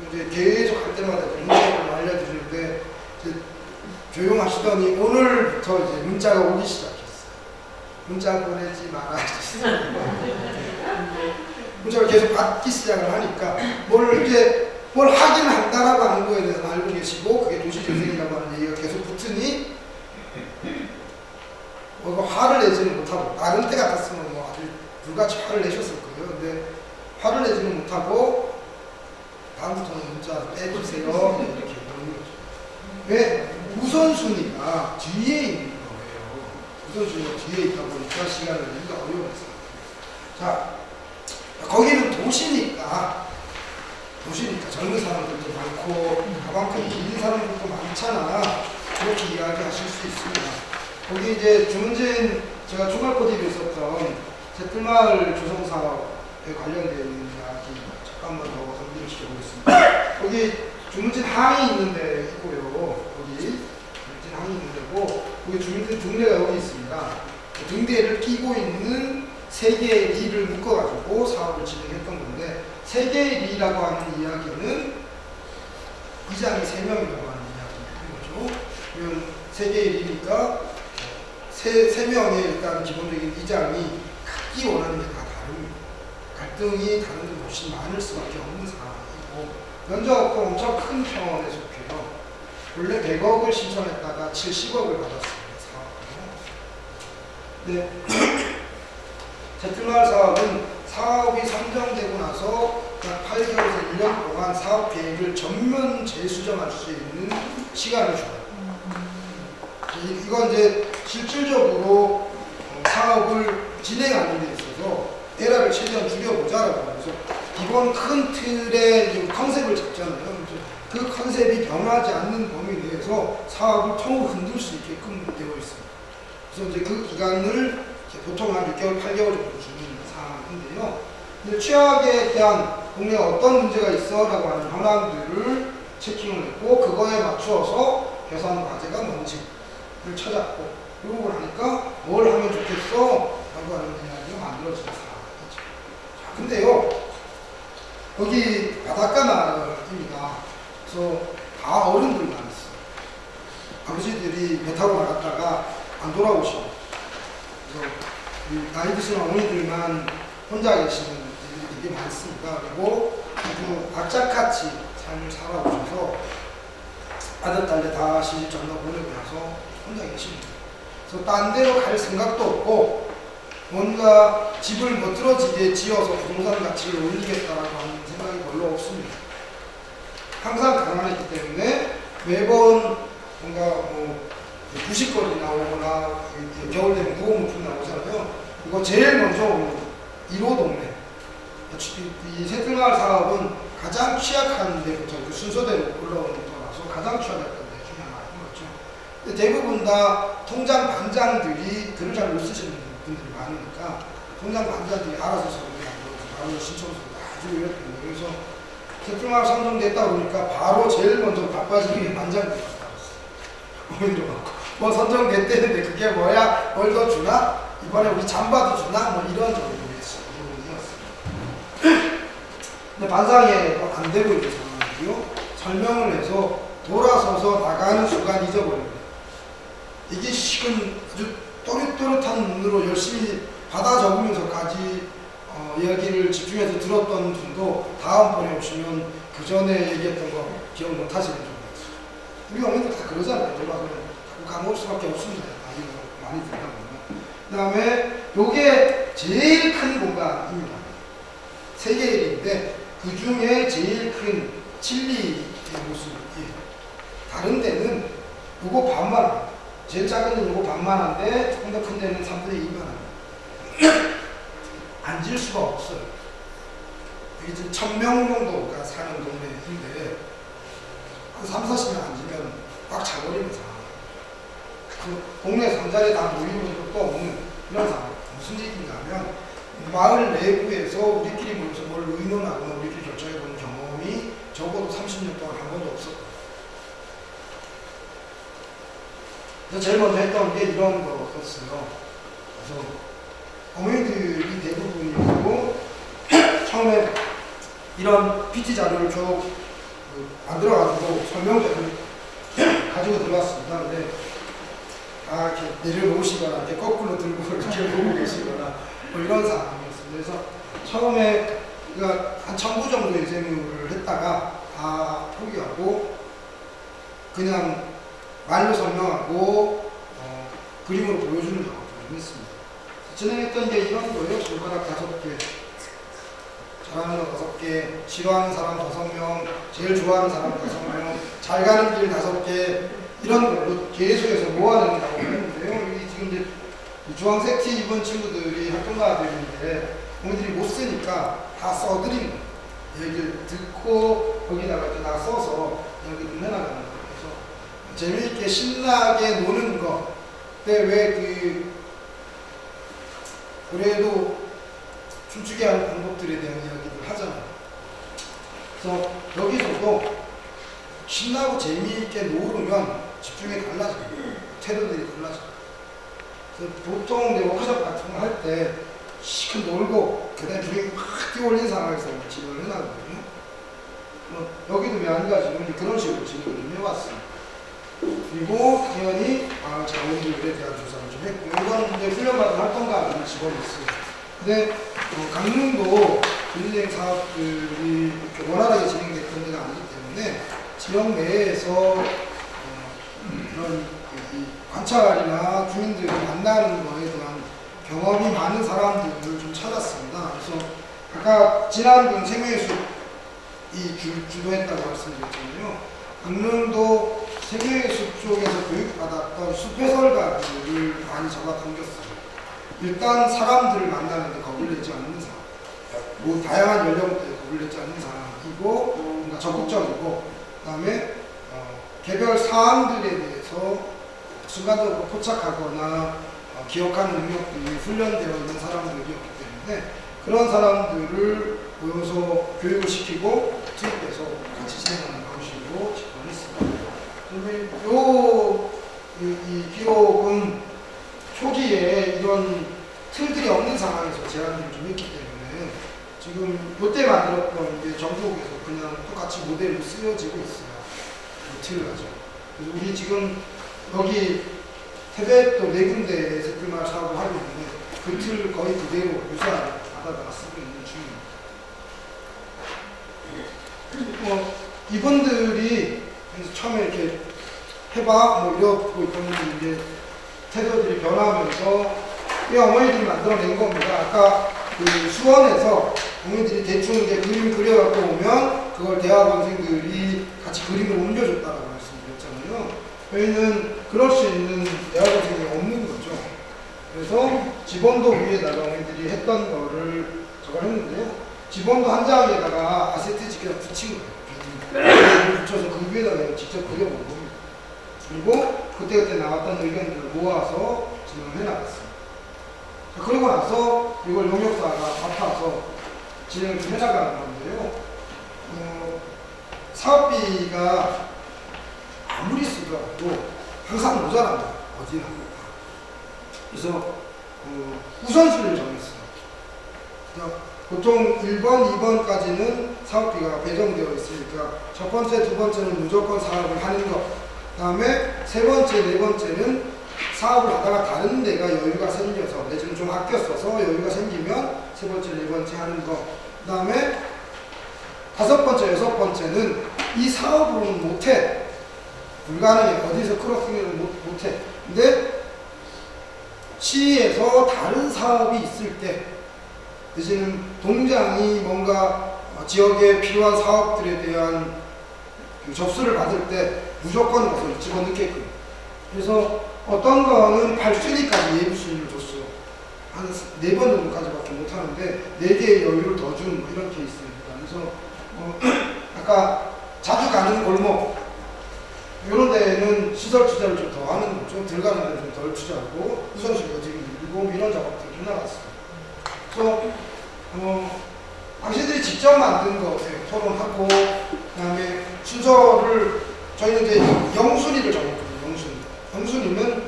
이제 계속 할 때마다 문자를 알려드리는데 조용하시더니 오늘부터 이제 문자가 오기 시작했어요. 문자 보내지 말아주세요. 문자를 계속 받기 시작을 하니까 뭘 이렇게 뭘 하긴 한다라고 하는 거에 대해서 알고 계시고 그게 도시재생이라고 하는 얘기가 계속 붙으니 뭐 화를 내지는 못하고 다른 때 같았으면 뭐 아주 불같이 화를 내셨을 거예요. 근데 화를 내지는 못하고 다음부터는 문자 빼주세요 이렇게 그러는 거죠. 왜 우선순위가 뒤에 있는 우선순위가 뒤에 있다 보니까 시간을 내기가 어려웠어요. 자 거기는 도시니까 도시니까 젊은 사람들도 많고 가방끈 긴 사람들도 많잖아. 그렇게 이야기하실 수 있습니다. 거기 이제 주문진 제가 중간고디로 있었던 제틀마을 조성 사업에 관련되어 있는 이야기 잠깐만 더 정리를 시켜보겠습니다. 거기 주문진 항이 있는데 있고요. 거기 주문진 항이 있는 데고 거기 주민들 등대가 여기 있습니다 그 등대를 끼고 있는 세 개의 리를 묶어가지고 사업을 진행했던 건데 세 개의 리라고 하는 이야기는 이장이 세 명이라고 하는 이야기인 거죠. 그러면 세 개의 리니까 세, 세 명의 일단 기본적인 이장이 갖기 원하는 게 다 다릅니다. 갈등이 다른 데 훨씬 많을 수밖에 없는 상황이고 면적 엄청 큰 속해요. 원래 100억을 신청했다가 70억을 받았습니다. 네. 제틀마을 사업은 사업이 선정되고 나서 약 8개월에서 1년 동안 사업 계획을 전면 재수정할 수 있는 시간을 줘요. 이- 이건 이제 실질적으로 어, 사업을 진행하는 데 있어서 에러를 최대한 줄여보자라고 하면서 기본 큰 틀의 컨셉을 잡잖아요. 그 컨셉이 변하지 않는 범위 내에서 사업을 통으로 흔들 수 있게끔 되어 있습니다. 그래서 이제 그 기간을 보통 한 6개월, 8개월 정도 주는 상황인데요. 근데 취약에 대한 동네에 어떤 문제가 있어? 라고 하는 현황들을 체킹을 했고 그거에 맞추어서 개선 과제가 뭔지를 찾았고 그러고 나니까 뭘 하면 좋겠어? 라고 하는 이야기가 만들어진 상황이죠. 자, 근데요. 여기 바닷가 마을입니다. 그래서 다 어른들만 있어요. 아버지들이 배 타고 나갔다가 안 돌아오시고 그래서 그 나이 드신 어머니들만 혼자 계시는 분들이 되게 많습니다. 그리고 아주 악착같이 삶을 살아오셔서 아들, 딸들 다 시집 전화 보내고 나서 혼자 계십니다. 그래서 딴 데로 갈 생각도 없고 뭔가 집을 멋들어지게 지어서 부동산 가치를 올리겠다라고 하는 생각이 별로 없습니다. 항상 가난했기 때문에 매번 뭔가 뭐 부식거리 나오거나 이렇게 겨울 되면 무거운 나오잖아요. 이거 제일 먼저 오는 1호 동네. 이 새들마을 사업은 가장 취약한 데부터 그 순서대로 올라오는 거라서 가장 취약했던 데 중에 하나인 거죠. 근데 대부분 다 통장 반장들이 글을 잘 못 쓰시는 분들이 많으니까 통장 반장들이 알아서 만들어서 바로 신청서를 다 주고 이랬거든요. 그래서 새들마을 선정됐다 보니까 바로 제일 먼저. 어머니도 많고. 뭐 선정됐대는데 그게 뭐야? 뭘 더 주나? 이번에 우리 잠바도 주나? 뭐 이런 정도였어요. 근데 반상에 안 되고 있는 상황이고요. 설명을 해서 돌아서서 나가는 순간 잊어버립니다. 이게 식은 아주 또렷또렷한 눈으로 열심히 받아 적으면서까지 어, 이야기를 집중해서 들었던 분도 다음번에 오시면 그 전에 얘기했던 거 기억 못 하시는 줄 알았어요. 우리 어머니도 다 그러잖아요. 돌아가면 까먹을 수밖에 없습니다. 나이가 많이 들다 보면. 그 다음에 요게 제일 큰 공간입니다. 세 개인데 그 중에 제일 큰 칠리의 모습이에요. 다른 데는 요거 반만. 제일 작은 데는 요거 반만 한데 조금 더 큰 데는 3분의 2만 합니다. 앉을 수가 없어요. 지금 천명 정도가 사는 동네인데 한 3, 40명 앉으면 꽉 차버리는 상황. 그 동네 상자리에 다 모이는 것도 없는 그런 상황. 무슨 얘기냐면 마을 내부에서 우리끼리 모여서 뭘 의논하거나 우리끼리 결정해보는 경험이 적어도 30년 동안 한 번도 없었고 그래서 제일 먼저 했던 게 이런 거였어요. 그래서 어머니들이 대부분이고 처음에 이런 PT 자료를 쭉그 만들어가지고 설명서를 가지고 들어왔습니다. 근데 아, 이렇게 내려놓으시거나, 이렇게 거꾸로 들고 이렇게 보고 계시거나, 뭐 이런 상황이었습니다. 그래서 처음에 한 천부 정도의 재무를 했다가 다 포기하고 그냥 말로 설명하고 어, 그림으로 보여주는 작업을 했습니다. 진행했던 게 이런 거예요. 손가락 다섯 개, 잘하는 거 다섯 개, 싫어하는 사람 다섯 명, 제일 좋아하는 사람 다섯 명, 잘 가는 길 다섯 개, 이런 걸로 계속해서 작업을 했는데요. 여기 지금 이제 이 주황색 티 입은 친구들이 활동가들인데 공들이 못 쓰니까 다 거예요. 얘기를 듣고 거기다가 이렇게 다 써서 여기를 내나가는 거예요. 그래서 재미있게 신나게 노는 거. 근데 왜그 그래도 춤추게 하는 방법들에 대한 이야기를 하잖아요. 그래서 여기서도 신나고 재미있게 놀으면 집중이 달라져요. 태도들이 달라져요. 그래서 보통 이제 워크숍 같은 거 할 때 시큰 놀고 그다음에 분위기 확 뛰어올린 상황에서 진행을 해나가거든요. 뭐 여기도 마찬가지로 그런 식으로 진행을 좀 해왔어요. 그리고 당연히 아, 자원들에 대한 조사를 좀 했고 이건 이제 훈련받은 활동가들이 직원이 있어요. 근데 어, 강릉도 분리행 사업들이 이렇게 원활하게 진행됐던 데가 아니기 때문에 지역 내에서 어, 이 관찰이나 주민들을 만나는 거에 대한 경험이 많은 사람들을 좀 찾았습니다. 그래서 아까 지난번 생명의 숲이 주, 주도했다고 말씀드렸잖아요. 강릉도 생명의숲 쪽에서 교육받았던 숲해설가들을 많이 잡아 당겼어요. 일단 사람들을 만나는데 겁을 내지 않는 사람, 뭐 다양한 연령대에 겁을 내지 않는 사람이고 뭔가 적극적이고 그다음에 어, 개별 사항들에 대해서 순간적으로 포착하거나 어, 기억하는 능력들이 훈련되어 있는 사람들이었기 때문에 그런 사람들을 모여서 교육을 시키고 투입해서 같이 진행하는 방식으로 집행했습니다. 그리고 요, 이, 이 기록은 초기에 이런 틀들이 없는 상황에서 제안을 좀 했기 때문에 지금 요때 만들었던 게 전국에서 그냥 똑같이 모델로 쓰여지고 있어요. 그 가지고. 그래서 우리 지금 여기 태백도 네 군데 새들마을 사업을 하고 있는데 그 틀 거의 그대로 유사하게 받아다가 쓰고 있는 중입니다. 뭐 이분들이 처음에 이렇게 해봐 뭐 이러고 있던 이제 태도들이 변하면서 이 어머니들이 만들어낸 겁니다. 아까 그 수원에서 어머니들이 대충 이제 그림 그려갖고 오면 그걸 대학원생들이 같이 그림을 옮겨줬다라고 말씀드렸잖아요. 저희는 그럴 수 있는 대학원생이 없는 거죠. 그래서 지번도 위에다가 어머니들이 했던 거를 저걸 했는데요. 지번도 한 장에다가 아세트 지게다 붙인 거예요. 붙여서 그 위에다가 직접 그려본 겁니다. 그리고 그때그때 나왔던 의견들을 모아서 진행을 해나갔습니다. 자, 그러고 나서 이걸 용역사가 맡아서 진행을 좀 해나가는 건데요. 어, 사업비가 아무리 쓰더라도 항상 모자랍니다. 어디나. 그래서 어, 우선순위를 정했어요. 보통 1번, 2번까지는 사업비가 배정되어 있으니까 첫 번째, 두 번째는 무조건 사업을 하는 것. 그 다음에 세 번째, 네 번째는 사업을 하다가 다른 데가 여유가 생겨서 내지는 좀 아껴 써서 여유가 생기면 세 번째, 네 번째 하는 거. 그 다음에 다섯 번째, 여섯 번째는 이 사업으로는 못해. 불가능해. 어디서 크로스ing을 못, 못해. 근데 시에서 다른 사업이 있을 때 내지는 동장이 뭔가 어, 지역에 필요한 사업들에 대한 그 접수를 받을 때 무조건 가서 집어넣게끔. 그래서 어떤 거는 8순위까지 예비순위를 줬어요 한 네 번 정도까지밖에 못하는데 네 개의 여유를 더준 이런 케이스입니다. 그래서 어, 아까 자주 가는 골목. 이런 데는 시설 투자를 좀 더 하는 거죠. 들어가는 데는 좀덜 투자하고 우선순위가 지금 밀고 이런 작업들을 해나갔습니 다 그래서 어, 당신들이 직접 만든 거 예, 토론하고 그다음에 순서를 저희는 이제 영순위를 정했거든요. 영순위. 영순위는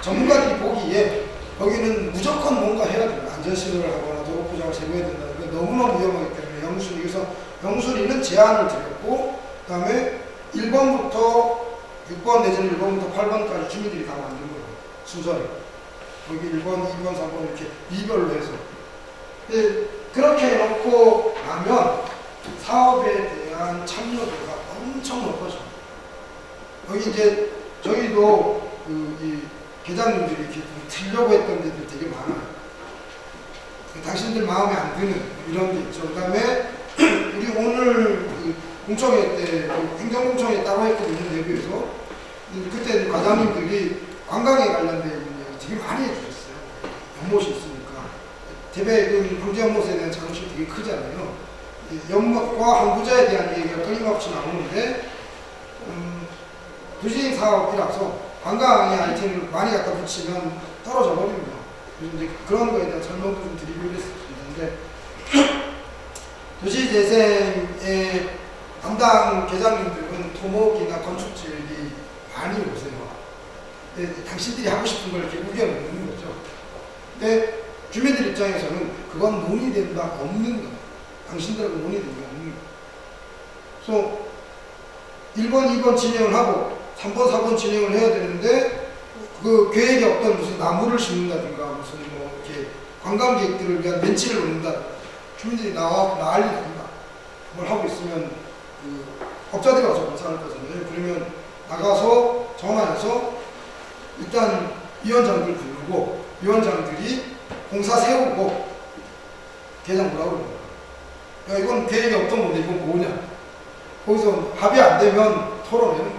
전문가들이 보기에 거기는 무조건 뭔가 해야 됩니다. 안전신호를 하거나 도로포장을 제거해야 된다는 게 너무나 위험하기 때문에 영순위. 그래서 영순위는 제한을 드렸고 그 다음에 1번부터 6번 내지는 1번부터 8번까지 주민들이 다 만든 거예요. 순서를. 거기 1번, 2번, 3번 이렇게 이별로 해서. 근데 그렇게 해놓고 나면 사업에 대한 참여도가 엄청 높아져. 여기 이제 저희도 그 이 계장님들이 이렇게 좀 틀려고 했던 데들 되게 많아요. 그 당신들 마음에 안 드는 이런 게 있죠. 그 다음에 우리 오늘 그 공청회 때그 행정공청회 따로 했거든요. 내부에서. 근데 그때 과장님들이 관광에 관련된 되게 많이 해주셨어요. 연못이 있으니까. 대배금 경제 연못에 대한 자긍심이 되게 크잖아요. 이 연못과 항구자에 대한 얘기가 끊임없이 나오는데 음, 도시 사업이라서 관광의 아이템을 많이 갖다 붙이면 떨어져 버립니다. 그래서 이제 그런 거에 대한 설명도 좀 드리기로 했었는데 도시재생의 담당 계장님들은 토목이나 건축지역이 많이 오세요. 근데 당신들이 하고 싶은 걸 이렇게 우겨놓는 거죠. 근데 주민들 입장에서는 그건 논의된 바 없는 거. 당신들하고 논의된 게 없는 거. 그래서 1번, 2번 진행을 하고 3번, 4번 진행을 해야 되는데 그 계획에 어떤 무슨 나무를 심는다든가 무슨 뭐 이렇게 관광객들을 위한 벤치를 놓는다. 주민들이 나와 난리 납니다. 뭘 하고 있으면 그 업자들이 와서 검사할 거잖아요. 그러면 나가서 전화해서 일단 위원장들 부르고 위원장들이 공사 세우고 계장 뭐라고 그러는 거야. 야 이건 계획이 없던 건데 이건 뭐냐. 거기서 합의 안 되면 거예요.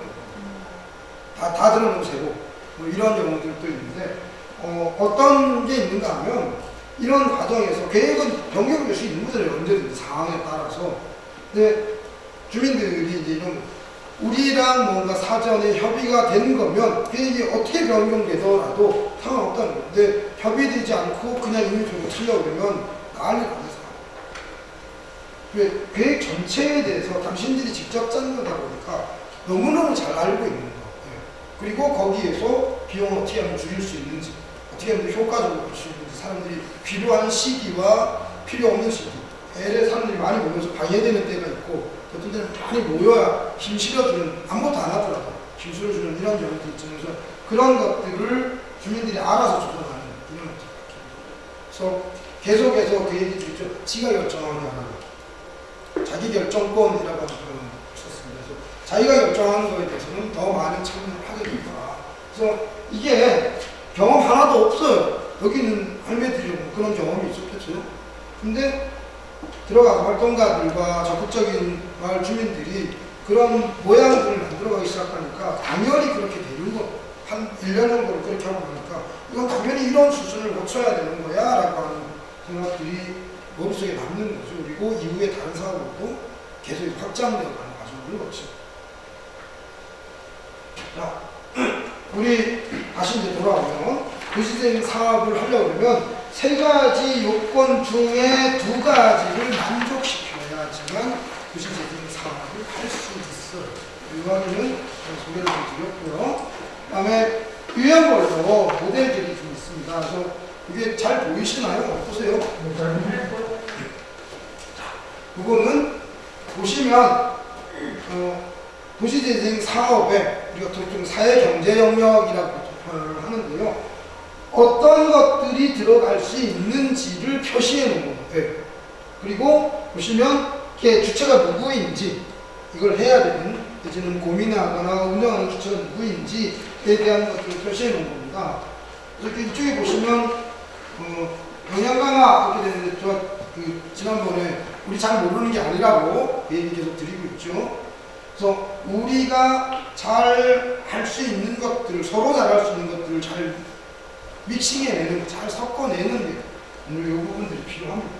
다, 다 들어놓으세요. 뭐 이런 경우들도 있는데 어, 어떤 게 있는가 하면 이런 과정에서 계획은 변경될 수 있는 거잖아요. 언제든지 상황에 따라서. 근데 주민들이 이제 이런 우리랑 뭔가 사전에 협의가 된 거면 계획이 어떻게 변경되더라도 상관없다는 건데 협의되지 않고 그냥 임의적으로 틀려오면 난리가 나서. 왜 계획 전체에 대해서 당신들이 직접 짠 거다 보니까 너무너무 잘 알고 있는 거. 예. 그리고 거기에서 비용을 어떻게 하면 줄일 수 있는지 어떻게 하면 효과적으로 볼 수 있는지 사람들이 필요한 시기와 필요 없는 시기 LA 사람들이 많이 모여서 방해되는 때가 있고 어떤 때는 많이 모여야 힘 실어주는 아무것도 안 하더라도 힘 실어주는 이런 경우도 있죠. 그래서 그런 것들을 주민들이 알아서 조정하는 이런 것들. 그래서 계속해서 그 얘기 있죠. 지가 결정하게 하라. 자기 결정권이라고 하는 표현을 썼습니다. 그래서 자기가 결정하는 거에 대해서는 더 많은 참여를 하게 된다. 그래서 이게 경험 하나도 없어요. 여기는 할매들이 뭐 그런 경험이 있었겠죠. 근데 들어가서 활동가들과 적극적인 마을 주민들이 그런 모양들을 만들어가기 시작하니까 당연히 그렇게 되는 거. 한 1년 정도를 그렇게 하고 나니까 이건 당연히 이런 수준을 거쳐야 되는 거야 라고 하는 생각들이 머릿속에 남는 거죠. 그리고 이후에 다른 사업으로도 계속 확장되어 가는 과정을 거치죠. 자, 우리 다시 이제 돌아오면 도시재생 사업을 하려고 그러면 세 가지 요건 중에 두 가지를 만족시켜야 지만 도시재생 사업을 할 수 있어요. 이 확인은 소개를 좀 드렸고요. 그 다음에 유형별로 모델들이 좀 있습니다. 그래서 이게 잘 보이시나요? 어떠세요? 그거는 보시면 어, 도시재생 사업에 우리가 보통 사회경제 영역이라고 표현을 하는데요. 어떤 것들이 들어갈 수 있는지를 표시해 놓은 거예요. 그리고 보시면 이게 주체가 누구인지 이걸 해야 되는 내지는 고민하거나 운영하는 주체가 누구인지에 대한 것들을 표시해 놓은 겁니다. 그래서 이쪽에 보시면 어, 영양 강화 이렇게 되는데 저 그 지난번에 우리 잘 모르는 게 아니라고 그 얘기 계속 드리고 있죠. 그래서 우리가 잘 할 수 있는 것들을 서로 잘 할 수 있는 것들을 잘 믹싱해내는, 잘 섞어내는 게 오늘 이 부분들이 필요합니다.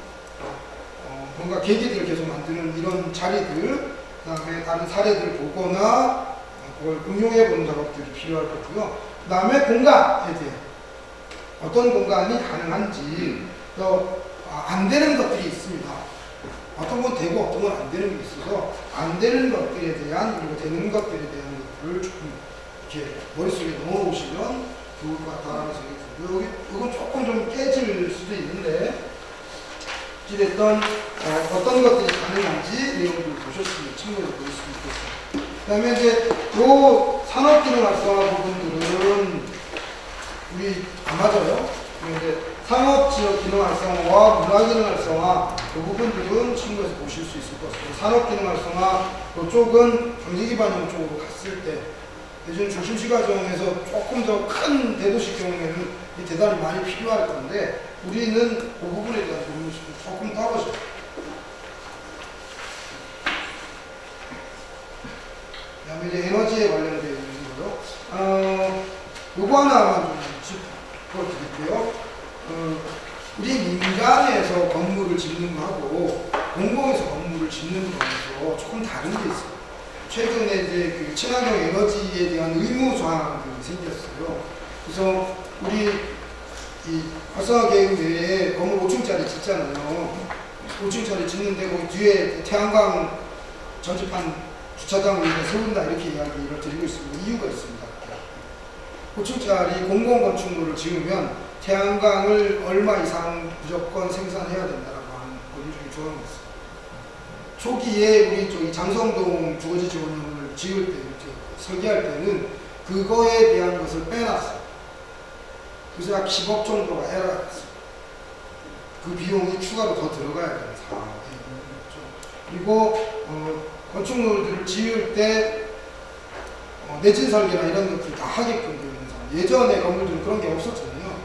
어, 뭔가 계기들을 계속 만드는 이런 자리들, 그 다음에 다른 사례들을 보거나 어, 그걸 응용해보는 작업들이 필요할 거고요. 그 다음에 공간에 대해 어떤 공간이 가능한지 또 아, 안 되는 것들이 있습니다. 어떤 건 되고 어떤 건 안 되는 게 있어서 안 되는 것들에 대한 그리고 되는 것들에 대한 것들을 조금 이렇게 머릿속에 넣어오시면 좋을 것 같다는 생각이 들고요. 여기 이건 조금 좀 깨질 수도 있는데 어찌됐든 어, 어떤 것들이 가능한지 내용들을 보셨으면 참고해 보실 수 있겠습니다. 그 다음에 이제 요 산업기능 활성화 부분들은 우리 안 맞아요. 그런데 상업지역 기능 활성화와 문화기능 활성화 그 부분들은 참고해서 보실 수 있을 것 같습니다. 산업기능 활성화 그쪽은 경제기반형 쪽으로 갔을 때 요즘 중심시 과정에서 조금 더 큰 대도시 경우에는 이 대단히 많이 필요할 건데 우리는 그 부분에 대한 부분이 조금 떨어져요. 그다음에 이제 에너지에 관련되어 있는 거요. 어, 요거 하나만 좀 짚어드릴게요. 어, 우리 민간에서 건물을 짓는 거하고 공공에서 건물을 짓는 거하고 조금 다른 게 있어요. 최근에 이제 그 친환경 에너지에 대한 의무 조항들이 생겼어요. 그래서 우리 이 활성화 계획 내에 건물 5층짜리 짓잖아요. 5층짜리 짓는데 거기 뒤에 태양광 전지판 주차장을 세운다 이렇게 이야기를 드리고 있습니다. 이유가 있습니다. 5층짜리 공공건축물을 지으면 태양광을 얼마 이상 무조건 생산해야 된다라고 하는 법률적인 조항이 있어요. 초기에 우리 저기 장성동 주거지 지원을 지을 때, 설계할 때는 그거에 대한 것을 빼놨어요. 그래서 약 10억 정도가 올라갔어요. 그 비용이 추가로 더 들어가야 되는 상황이 있죠. 그리고 어, 건축물들을 지을 때 어, 내진 설계나 이런 것들 다 하게끔 되어 있는 상황. 예전에 건물들은 그런 게 없었잖아요.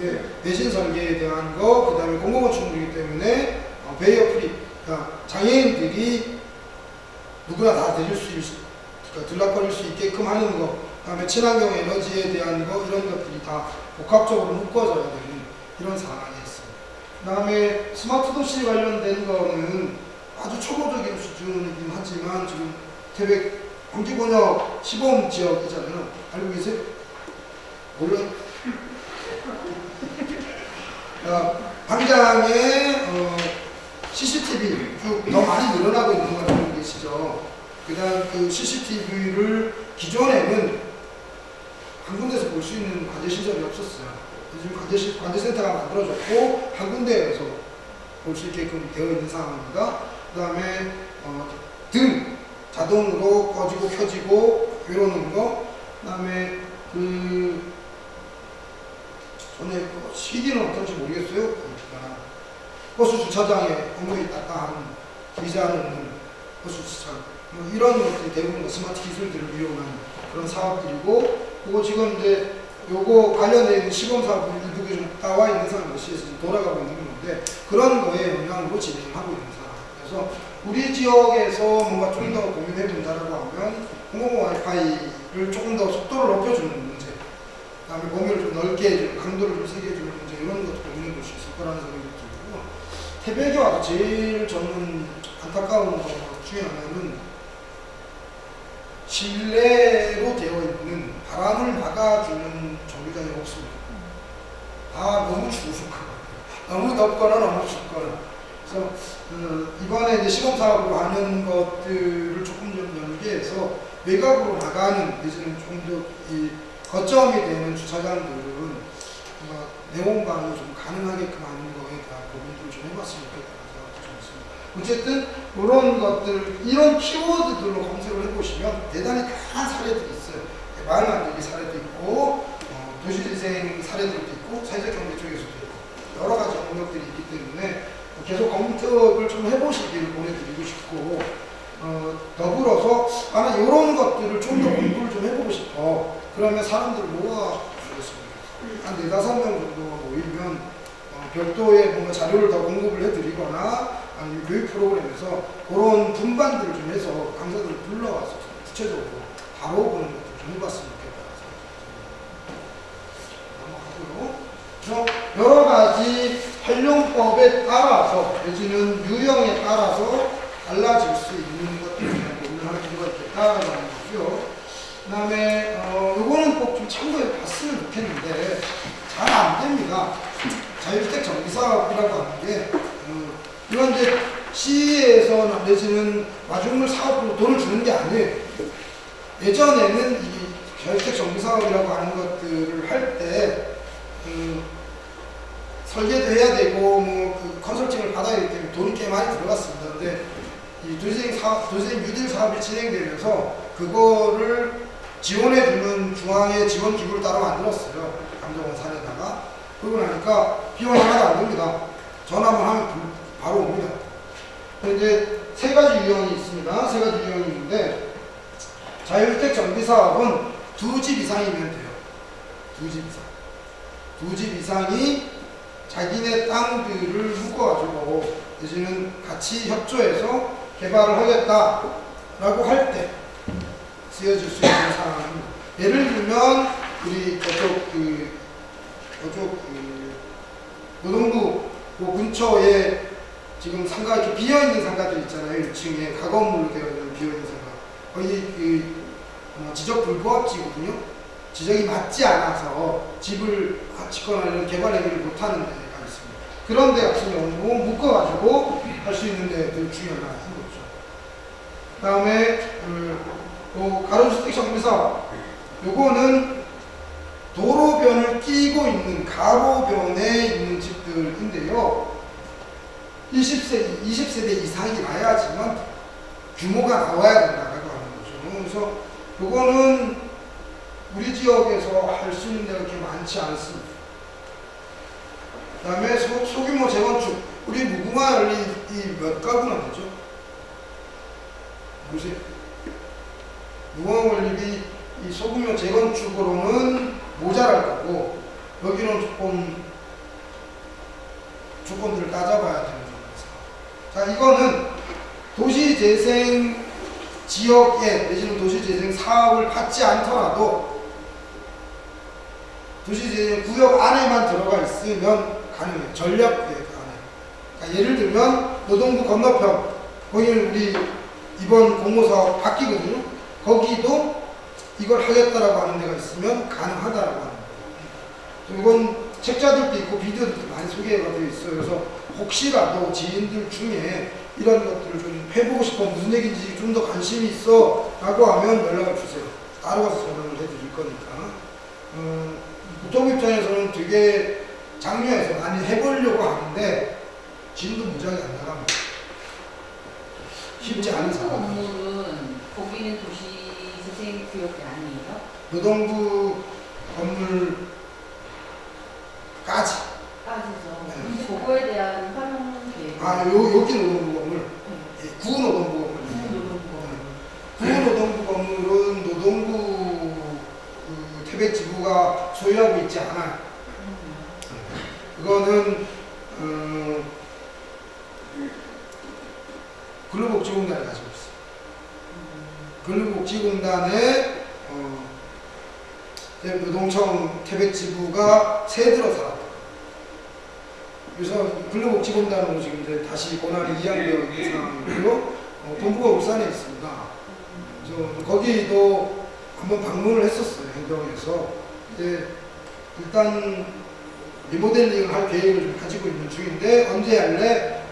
네, 내진 설계에 대한 거, 그 다음에 공공건축물이기 때문에 어, barrier free, 그러니까 장애인들이 누구나 다 들릴 수 있, 그러니까 들락거릴 수 있게끔 하는 거, 그 다음에 친환경 에너지에 대한 거, 이런 것들이 다 복합적으로 묶어져야 되는 이런 상황이 있어요. 그 다음에 스마트 도시 관련된 거는 아주 초보적인 수준이긴 하지만 지금 태백 광주권역 시범 지역이잖아요. 알고 계세요? 몰라요? 어, 광장에 어, CCTV 쭉더 많이 늘어나고 있는 걸 알고 계시죠? 그다음 그 CCTV를 기존에는 한 군데서 볼 수 있는 관제 시설이 없었어요. 요즘 관제 시- 관제센터가 만들어졌고 한 군데에서 볼 수 있게끔 되어 있는 상황입니다. 그다음에 어, 등 자동으로 꺼지고 켜지고 이러는 거. 그다음에 그 전에 그 CD는 어떤지 모르겠어요. 버스 주차장에 딱딱한 의자는 없는 버스 주차장 뭐 이런 것들이 대부분 다 스마트 기술들을 이용한 그런 사업들이고 그거 지금 이제 요거 관련된 있는 시범 사업 일부가 좀 나와 있는 상황에서 지금 돌아가고 있는 건데 그런 거에 영향으로 진행하고 있는 상황. 그래서 우리 지역에서 뭔가 좀 더 고민해 본다라고 하면 공공 와이파이를 조금 더 속도를 높여주는 문제, 그 다음에 범위를 좀 넓게 해주는, 강도를 좀 세게 해주는 문제 이런 것도 고민해 볼 수 있을 거라는 생각이. 태백에 와서 제일 저는 안타까운 것 중에 하나는 실내로 되어 있는 바람을 막아주는 정류장이 없습니다. 다 너무 추우니까 너무 덥거나 너무 춥거나 그래서 그 이번에 이제 시범 사업으로 하는 것들을 조금 좀 연계해서 외곽으로 나가는 내지는 조금 더이 거점이 되는 주차장들은 뭔가 내원방이 좀 가능하게끔 하는 어쨌든 이런 것들, 이런 키워드들로 검색을 해보시면 대단히 다양한 사례들이 있어요. 마을 만들기 사례도 있고, 어, 도시재생 사례들도 있고, 사회적 경제 쪽에서도 있고, 여러 가지 영역들이 있기 때문에 계속 검색을 좀 해보시기를 보내드리고 싶고, 어, 더불어서 나는 이런 것들을 좀 더 공부를 좀 해보고 싶어. 그러면 사람들을 모아주겠습니다. 한 네다섯 명 정도가 모이면 어, 별도의 뭔가 자료를 더 공급을 해드리거나 아니면 교육 프로그램에서 그런 분반들을 좀 해서 강사들을 불러와서 좀 구체적으로 바로 보는 것들 좀 해봤으면 좋겠다. 넘어가고요. 여러 가지 활용법에 따라서 내지는 유형에 따라서 달라질 수 있는 고민을 할 필요가 있겠다라는 거고요. 그 다음에 어, 요거는 꼭 좀 참고해 봤으면 좋겠는데 잘 안 됩니다. 자율주택 정비사업이라고 하는 게 어, 이건 이제 시에서 내지는 마중물 사업으로 돈을 주는 게 아니에요. 예전에는 이 자율주택 정비사업이라고 하는 것들을 할때 음, 설계도 해야 되고 뭐 그 컨설팅을 받아야 되기 때문에 돈이 꽤 많이 들어갔습니다. 근데 이 도시재생 사업, 도시재생 뉴딜 사업이 진행되면서 그거를 지원해주는 중앙의 지원 기구를 따로 만들었어요. 감정원 산에다가. 그러고 나니까 비용이 하나도 안 듭니다. 전화만 하면 불- 바로 옵니다. 이제 세 가지 유형이 있습니다. 세 가지 유형이 있는데 자율주택 정비 사업은 두 집 이상이면 돼요. 두 집 이상. 두 집 이상이 자기네 땅들을 묶어가지고 내지는 같이 협조해서 개발을 하겠다라고 할 때 쓰여질 수 있는 상황입니다. 예를 들면 우리 저쪽 그 저쪽 그 노동부 그 근처에 지금 상가 이렇게 비어 있는 상가들 있잖아요. 1층에 가건물로 되어 있는 비어 있는 상가. 거기 그 어, 지적 불부합지거든요. 지적이 맞지 않아서 집을 짓거나 이런 개발 행위를 못하는 데가 있습니다. 그런 데 같은 경우는 묶어가지고 할 수 있는 데들 중에 하나인 거죠. 그 다음에 그, 또 가로주택 정비사업 요거는 도로변을 끼고 있는 가로변에 있는 집들인데요. 20세, 20세대 이상이 나야지만 규모가 나와야 된다고 하는 거죠. 그래서 요거는 우리 지역에서 할 수 있는 데가 그렇게 많지 않습니다. 그 다음에 소, 소규모 재건축. 우리 무궁화 열리 이몇 가구나 되죠? 보세요. 무궁화 원립이 이 소규모 재건축으로는 모자랄 거고 여기는 조금 조건들을 따져봐야 되는 거죠. 자, 이거는 도시재생 지역에 내지는 도시재생 사업을 받지 않더라도 도시재생 구역 안에만 들어가 있으면 가능해요. 전략 계획 안에. 그러니까 예를 들면 노동부 건너편 거기는 우리 이번 공모사업 바뀌거든요. 거기도 이걸 하겠다라고 하는 데가 있으면 가능하다라고 하는 거예요. 이건 책자들도 있고 비디오들도 많이 소개가 되어 있어요. 그래서 혹시라도 지인들 중에 이런 것들을 좀 해보고 싶어 무슨 얘기인지 좀 더 관심이 있어 라고 하면 연락을 주세요. 따로 가서 전화를 해드릴 거니까. 음, 보통 입장에서는 되게 장려해서 많이 해보려고 하는데 진도 무지하게 안 나갑니다. 쉽지 않은 그 상황. 건물은 거기는 도시 전쟁 구역이 아니에요? 노동부 건물까지. 까지죠. 네. 근데 그거에 대한 활용 계획. 아, 요, 여기 노동부 건물. 네. 예, 구노동부 건물. 구노동부 건물. 네. 구노동부 건물은 노동부 그, 태백 지부가 소유하고 있지 않아요. 그거는 어, 근로복지공단이 가지고 근로복지공단에 어, 노동청 태백지부가 새들어 살았다. 그래서 근로복지공단으로 지금 이제 다시 권한이 이양되어 있는 상황이고요. 어, 본부가 울산에 있습니다. 그래서 거기도 한번 방문을 했었어요. 행정에서. 이제 일단 리모델링을 할 계획을 좀 가지고 있는 중인데 언제 할래?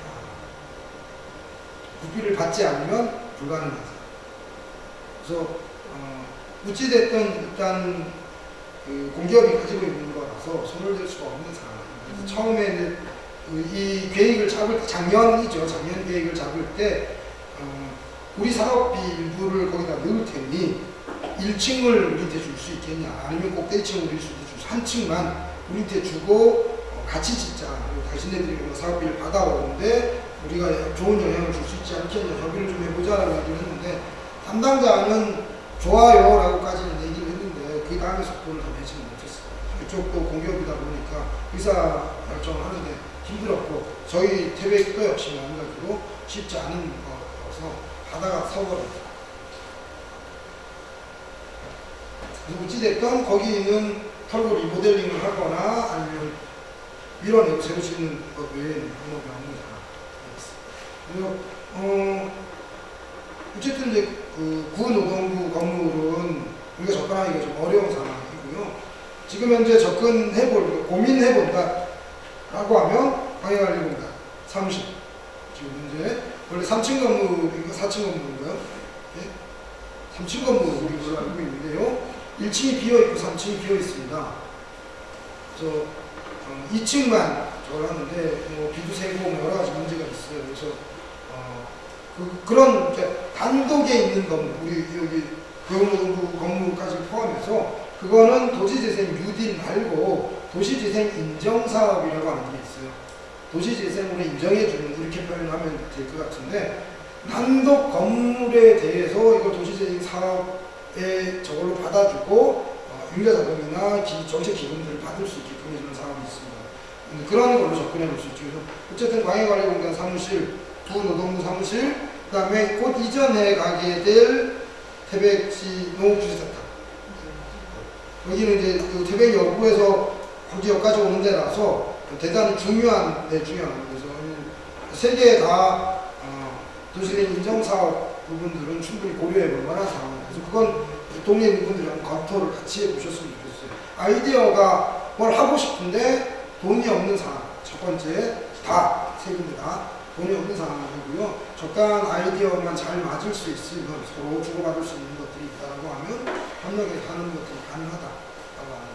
국비를 받지 않으면 불가능하다. 그래서 어, 어찌됐든 일단 그 공기업이 가지고 있는 거라서 손을 댈 수가 없는 상황입니다. 그래서 처음에는 그이 계획을 잡을 때 작년이죠. 작년 계획을 잡을 때 어, 우리 사업비 일부를 거기다 넣을 테니 1층을 우리한테 줄 수 있겠냐? 아니면 꼭대층을 우리 수도 줄수 한 층만 우리한테 주고 어, 같이 짓자. 당신네들이 뭐 사업비를 받아오는데 우리가 좋은 영향을 줄 수 있지 않겠냐? 협의를 좀 해보자라고 얘기를 했는데 담당자는 좋아요 라고까지는 얘기를 했는데 그 다음에 속도를 더 내지는 못했어요 그쪽도 공기업이다 보니까 의사 결정을 하는데 힘들었고 저희 태백도 역시 마찬가지로 쉽지 않은 거라서 하다가 그래서 어찌됐든 거기는 털고 리모델링을 하거나 아니면 밀어내고 새로 짓는 것 외에는 방법이 없는 상황이었어요. 그리고 어 어쨌든 이제 그 구노동부 건물은 우리가 접근하기가 좀 어려운 상황이고요. 지금 현재 접근해볼 고민해본다 라고 하면 방해관리공단 사무실 지금 현재 원래 3층 건물인가 4층 건물인가요? 예? 3층 건물인 걸로 알고 있는데요. 1층이 비어 있고 3층이 비어 있습니다. 그래서 어, 2층만 저걸 하는데 뭐 비도 새고 뭐 여러 가지 문제가 있어요. 그래서 어, 그, 이제 단독에 있는 건물 우리 여기 교육노동부 건물까지 포함해서 그거는 도시재생 뉴딜 말고 도시재생 인정사업이라고 하는 게 있어요. 도시재생으로 인정해주는 이렇게 표현하면 될 것 같은데 단독 건물에 대해서 이걸 도시재생 사업에 저걸로 받아주고 어, 융자자금이나 기, 정책 기금들을 받을 수 있게끔 해주는 사업이 있습니다. 그런 걸로 접근해 볼 수 있죠. 어쨌든 광해관리공단 사무실, 부노동부 사무실, 그 다음에 곧 이전에 가게 될 태백시 농업주지센터 여기는 이제 그 태백 여구에서 광주역까지 오는 데라서 대단히 중요한 데 중요한 그래서 세 개 다 어, 도시의 인정사업 부분들은 충분히 고려해 볼 만한 상황입니다. 그래서 그건 동네 분들이랑 검토를 같이 해 보셨으면 좋겠어요. 아이디어가 뭘 하고 싶은데 돈이 없는 상황. 첫 번째 다 세 군데 다 돈이 없는 상황이고요. 적당한 아이디어만 잘 맞을 수 있으면 서로 주고받을 수 있는 것들이 있다고 하면 협력에 가는 것들이 가능하다라고 하는.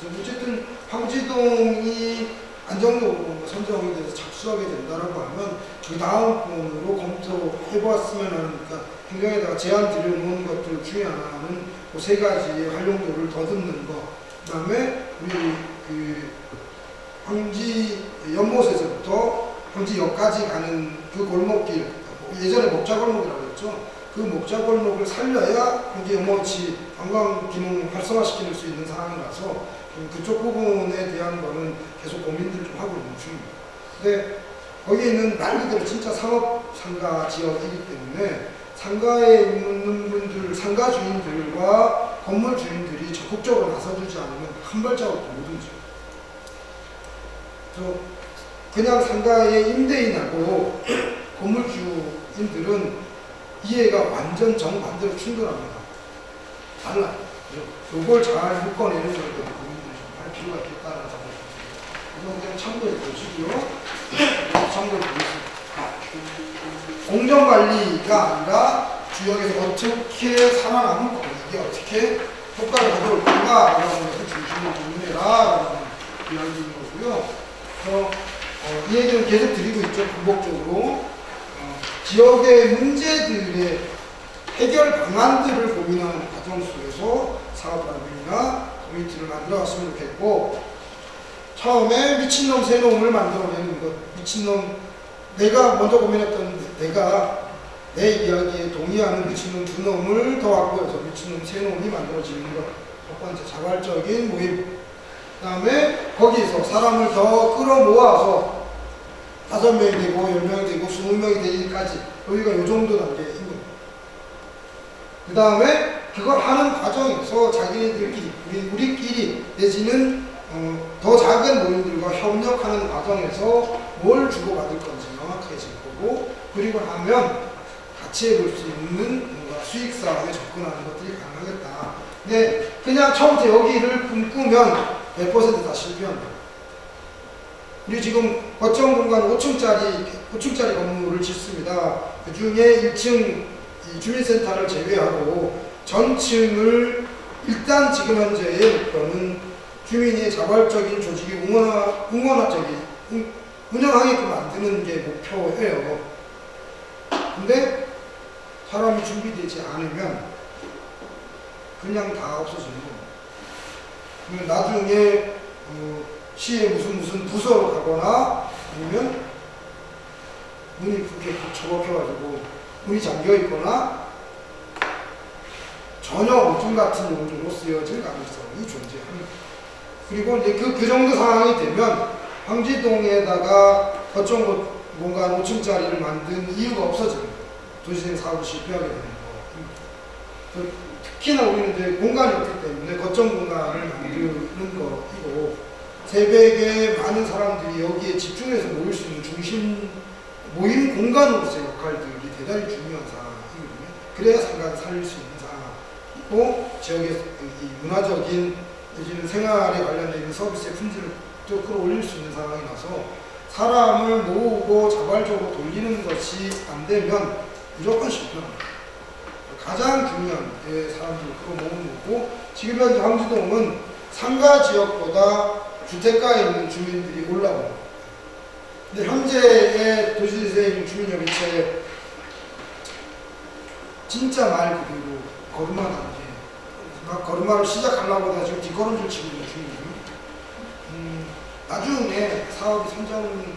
그래서 어쨌든 황지동이 안정적으로 선정이 돼서 착수하게 된다라고 하면 그 다음 번으로 검토해보았으면 하는 그러니까 행정에다가 제안 드려놓은 것들 중에 하나는 그 세 가지의 활용도를 더듬는 거. 그 다음에 우리 그 황지 연못에서부터 황지역까지 가는 그 골목길 예전에 목자골목이라고 했죠. 그 목자골목을 살려야 황지 연못이 관광 기능 활성화시킬 수 있는 상황이라서 좀 그쪽 부분에 대한 거는 계속 고민들을 좀 하고 있는 중입니다. 근데 거기에 있는 말 그대로 진짜 상업 상가 지역이기 때문에 상가에 있는 분들, 상가 주인들과 건물 주인들이 적극적으로 나서주지 않으면 한 발자국도 못 움직여요. 그냥 상가의 임대인하고 건물주인들은 이해가 완전 정반대로 충돌합니다. 달라요. 이걸 잘 묶어내는 것도 고민을 좀할 필요가 있겠다는 이건 그냥 참고해 보시고요. 참고해 보겠습니다. 공정관리가 아니라 주역에서 어떻게 살아남을 건가, 이게 어떻게 효과를 가져올 건가 라는 것을 중심으로 고민해라 라는 이야기인 거고요. 그래서 어, 이 얘기는 계속 드리고 있죠. 반복적으로 어, 지역의 문제들의 해결 방안들을 고민하는 과정 속에서 사업단위나 커뮤니티를 만들어갔으면 좋겠고 처음에 미친놈 새놈을 만들어내는 것 미친놈 내가 먼저 고민했던 내가 내 이야기에 동의하는 미친놈 두 놈을 더 확보해서 미친놈 세 놈이 만들어지는 것첫 번째 자발적인 모임. 그 다음에 거기서 사람을 더 끌어모아서 다섯 명이 되고 열 명이 되고 스무 명이 되기까지 여기가 요 정도 단계인 거예요. 그 다음에 그걸 하는 과정에서 자기네들끼리 우리 우리끼리 내지는 어, 더 작은 모임들과 협력하는 과정에서 뭘 주고받을 건지 명확해질 거고 그리고 하면 같이 해볼 수 있는 뭔가 수익 사업에 접근하는 것들이 가능하겠다. 근데 그냥 처음부터 여기를 꿈꾸면 100%다 실패한다. 우리 지금 거점 공간 5층짜리 5층짜리 건물을 짓습니다. 그 중에 1층 이 주민센터를 제외하고 전층을 일단 지금 현재의 목표는 주민의 자발적인 조직이 응원하, 응원하적인 응- 운영하게끔 만드는 게 목표예요. 근데 사람이 준비되지 않으면 그냥 다 없어지는 겁니다. 나중에 어, 시에 무슨 무슨 부서로 가거나 아니면 문이 그렇게 처박혀가지고 문이 잠겨 있거나 전혀 오줌 같은 용도로 쓰여질 가능성이 존재합니다. 그리고 이제 그, 그 정도 상황이 되면 황지동에다가 거점 고- 공간 5층짜리를 만든 이유가 거예요. 도시생 사업을 실패하게 되는. 그 특히나 우리는 이제 공간이 없기 때문에 거점 공간을 만드는 거이고 새벽에 많은 사람들이 여기에 집중해서 모일 수 있는 중심 모임 공간으로서의 역할들이 대단히 중요한 상황이거든요. 그래야 상가를 살릴 수 있는 상황이고 지역의 이 문화적인 내지는 생활에 관련된 서비스의 품질을 또 끌어올릴 수 있는 상황이 나서 사람을 모으고 자발적으로 돌리는 것이 안 되면 무조건 실패합니다. 가장 중요한 게 사람들을 끌어모으는 거고 지금 현재 황지동은 상가 지역보다 주택가에 있는 주민들이 올라옵니다. 근데 현재의 도시재생 주민협의체 진짜 말 그대로 걸음마 단계 막 걸음마를 시작하려고 다 지금 뒷걸음질 치고 있는 중이에요. 음, 나중에 사업이 선정되면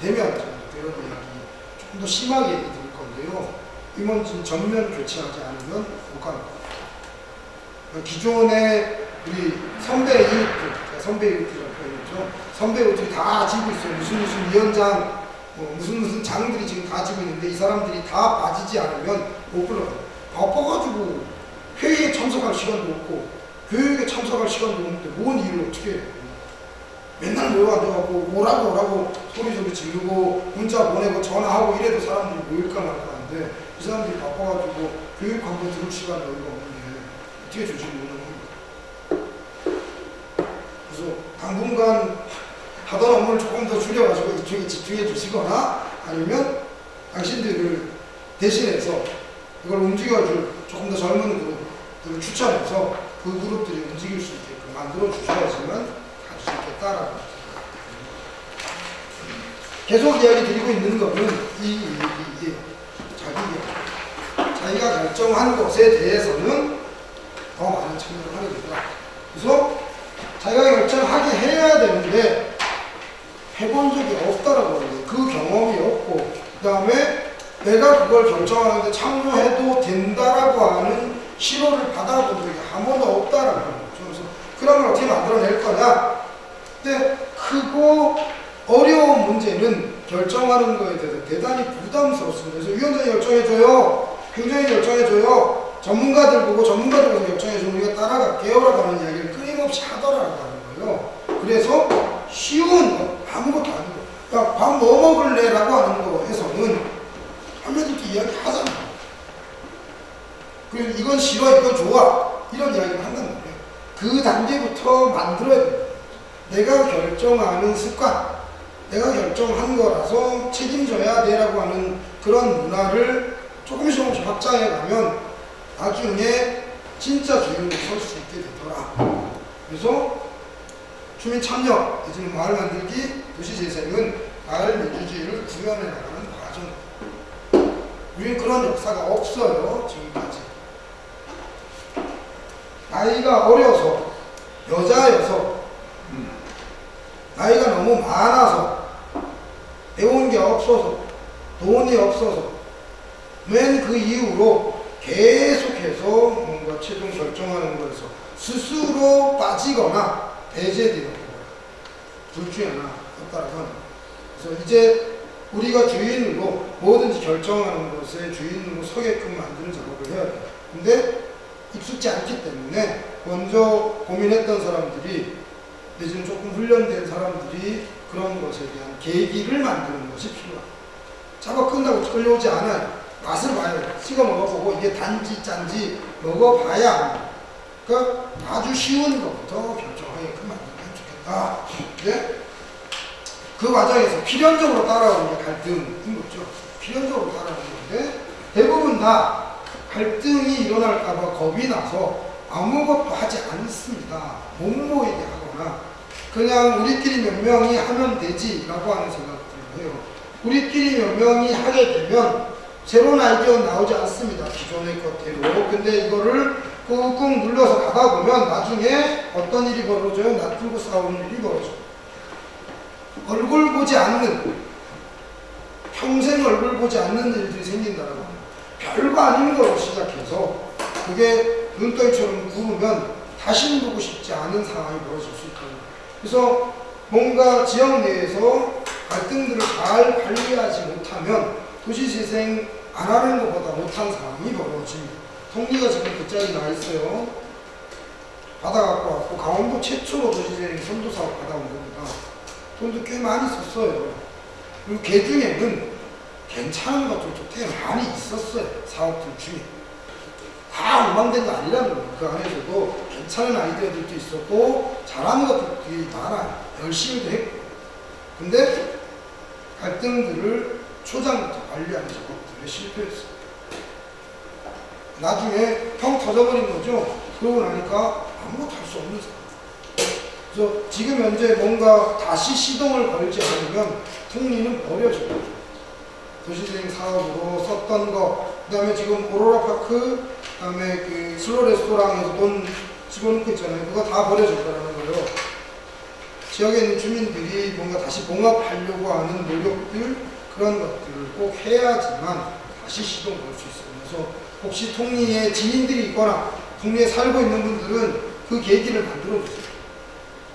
이런 이야기 조금 더 심하게 드릴 건데요. 임원진 전면 교체하지 않으면 못 가는 거예요. 기존에 우리 선배 제가 선배 이웃들이라고 표현했죠. 선배 이웃들이 다 지고 있어요. 무슨 무슨 위원장, 뭐 무슨 무슨 장들이 지금 다 지고 있는데 이 사람들이 다 빠지지 않으면 못 불러요. 바빠가지고 회의에 참석할 시간도 없고 교육에 참석할 시간도 없는데 뭔 일을 어떻게 해요. 맨날 모여가지고 오라고 오라고 소리소리 지르고 문자 보내고 전화하고 이래도 사람들이 모일까 말까 하는데 이 사람들이 바빠가지고 교육 한번 들을 시간이 여유가 없는데 어떻게 조직을 운영합니까? 그래서 당분간 하던 업무를 조금 더 줄여가지고 이쪽에 집중해 주시거나 아니면 당신들을 대신해서 이걸 움직여줄 조금 더 젊은 그룹들을 추천해서 그 그룹들이 움직일 수 있게끔 만들어 주셔야지만 갈 수 있겠다라고 계속 이야기 드리고 있는 거는 이 얘기예요. 자기 자기가 결정한 것에 대해서는 더 많은 참여를 하게 된다. 그래서 자기가 결정하게 해야 되는데 해본 적이 없다라고 하는데 그 경험이 없고 그 다음에 내가 그걸 결정하는데 참여해도 된다라고 하는 신호를 받아본 적이 없다라고 하는 거죠. 그래서 그런 걸 어떻게 만들어낼 거냐? 근데 크고 어려운 문제는 결정하는 거에 대해서 대단히 부담스럽습니다. 그래서 위원장이 결정해줘요. 행정이 결정해줘요. 전문가들 보고 전문가들에서 결정해주면 우리가 따라갈게요 라고 하는 이야기를 끊임없이 하더라고 하는 거예요. 그래서 쉬운 거, 아무것도 아니고 야, 밥 뭐 먹을래? 라고 하는 거에서는 하면서도 이야기 하잖아. 그리고 이건 싫어, 이건 좋아. 이런 이야기를 한단 말이에요. 그 단계부터 만들어야 돼요. 내가 결정하는 습관, 내가 결정한 거라서 책임져야 돼라고 하는 그런 문화를 조금씩 조금씩 확장해 가면 나중에 진짜 주인공 설수 있게 되더라. 그래서 주민 참여, 내지는 마을 만들기, 도시 재생은 마을 민주주의를 구현해 나가는 과정. 우리는 그런 역사가 없어요, 지금까지. 나이가 어려서, 여자여서, 나이가 너무 많아서, 배운 게 없어서, 돈이 없어서, 맨 그 이후로 계속해서 해서 뭔가 최종 결정하는 거에서 스스로 빠지거나 거예요. 둘 중에 하나 따라서 그래서 이제 우리가 주인으로 뭐든지 결정하는 것에 주인으로 서게끔 만드는 작업을 해야 돼요. 근데 익숙지 않기 때문에 먼저 고민했던 사람들이 내지는 조금 훈련된 사람들이 그런 것에 대한 계기를 만드는 것이 필요합니다. 작업 끝나고 끌려오지 않아요. 맛을 봐요. 찍어 먹어보고 이게 단지 짠지 먹어봐야 합니다. 그러니까 아주 쉬운 것부터 결정하게끔 만들면 좋겠다. 네? 그 과정에서 필연적으로 따라오는 게 갈등인 거죠. 필연적으로 따라오는 건데 대부분 다 갈등이 일어날까봐 겁이 나서 아무것도 하지 않습니다. 못 모이게 하거나 그냥 우리끼리 몇 명이 하면 되지 라고 하는 생각들을 해요. 우리끼리 몇 명이 하게 되면 새로운 아이디어 나오지 않습니다. 기존의 것대로. 근데 이거를 꾹꾹 눌러서 가다 보면 나중에 어떤 일이 벌어져요? 낯들고 싸우는 일이 벌어져요. 얼굴 보지 않는 평생 얼굴 보지 않는 일들이 생긴다는 거예요. 별거 아닌 거로 시작해서 그게 눈덩이처럼 구르면 다시는 보고 싶지 않은 상황이 벌어질 수 있거든요. 그래서 뭔가 지역 내에서 갈등들을 잘 관리하지 못하면 도시재생 안 하는 것보다 못한 상황이 벌어집니다. 통리가 지금 그 자리에 나 있어요. 받아갖고 왔고 강원도 최초로 도시재생 선도 사업 받아온 겁니다. 돈도 꽤 많이 썼어요. 그리고 개 중에는 괜찮은 것들도 꽤 많이 있었어요. 사업들 중에. 다 엉망된 거 아니라는 거예요. 그 안에서도 괜찮은 아이디어들도 있었고 잘하는 것들이 많아요. 열심히도 했고. 근데 갈등들을 초장부터 관리하는 작업들에 실패했어요. 나중에 펑 터져버린 거죠. 그러고 나니까 아무것도 할 수 없는 상황. 그래서 지금 현재 뭔가 다시 시동을 걸지 않으면 통리는 버려져요. 도시재생 사업으로 썼던 거, 그 다음에 지금 오로라 파크, 그 다음에 그 슬로 레스토랑에서 돈 집어넣고 있잖아요. 그거 다 버려졌다는 거예요. 지역에 있는 주민들이 뭔가 다시 봉합하려고 하는 노력들, 그런 것들을 꼭 해야지만 다시 시동 걸 수 있어요. 그래서 혹시 통리에 지인들이 있거나 통리에 살고 있는 분들은 그 계기를 만들어 주세요.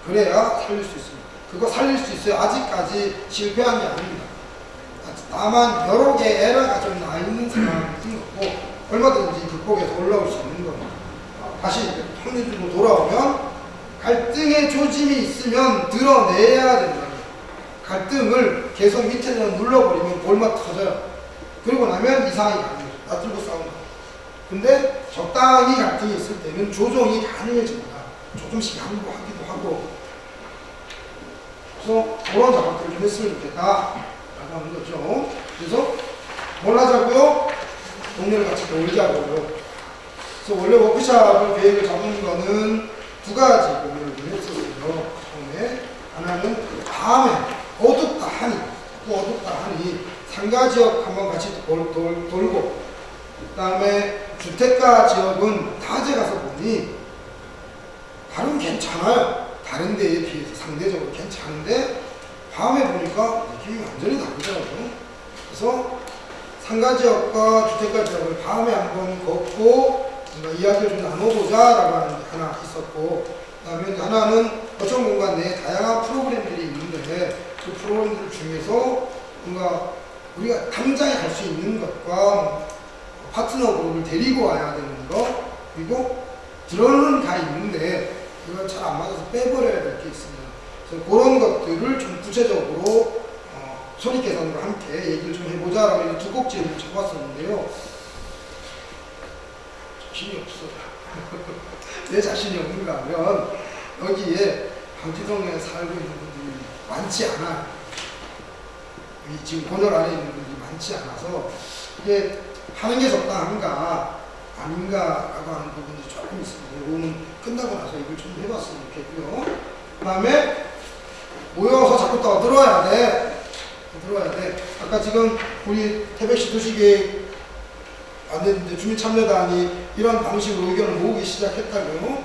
그래야 살릴 수 있습니다. 그거 살릴 수 있어요. 아직까지 실패한 게 아닙니다. 다만 여러 개 에러가 좀 나 있는 상황인 거고 얼마든지 극복해서 올라올 수 있는 겁니다. 다시 통일주로 돌아오면 갈등의 조짐이 있으면 드러내야 된다. 갈등을 계속 밑에서 눌러버리면 골마 터져요. 그리고 나면 이상이 가능해요. 놔두고 싸운다. 근데 적당히 갈등이 있을 때는 조정이 가능해집니다. 조금씩 양보하기도 하고 그래서 그런 작업들을 좀 했으면 좋겠다 라고 하는 거죠 그래서 뭘 하자고요? 동네를 같이 놀자고요 그래서 원래 워크샵을 계획을 잡은 거는 두 가지 고민을 좀 했었어요 처음에 하나는 밤에 어둡다 하니 또 어둡다 하니 상가 지역 한번 같이 돌, 돌, 돌고 그 다음에 주택가 지역은 다제 가서 보니 다른 괜찮아요. 다른 데에 비해서 상대적으로 괜찮은데 밤에 보니까 느낌이 완전히 다르더라고요. 그래서 상가 지역과 주택가 지역을 밤에 한번 걷고 이야기를 좀 나눠보자 라고 하는 게 하나 있었고 그 다음에 하나는 거점 공간 내에 다양한 프로그램들이 있는데 그 프로그램들 중에서 뭔가 우리가 당장에 할수 있는 것과 파트너 그룹을 데리고 와야 되는 거 그리고 들어는 다 있는데 이걸 잘 안 맞아서 빼버려야 될 게 있습니다. 그래서 그런 것들을 좀 구체적으로 어, 손익 계산으로 함께 얘기를 좀 해보자라고 이두 꼭지를 적었었는데요. 자신이 없어요. 내 자신이 없는가 하면 여기에 방지동에 살고 있는 많지 않아요. 이 지금 본열 안에 있는 분들이 많지 않아서 이게 하는 게 적당한가 아닌가라고 하는 부분이 조금 있습니다. 이거는 끝나고 나서 이걸 좀 해봤으면 좋겠고요. 그 다음에 모여서 자꾸 떠들어야 돼. 들어야 돼. 아까 지금 우리 태백시 도시계획 안 됐는데 주민참여단이 이런 방식으로 의견을 모으기 시작했다고요.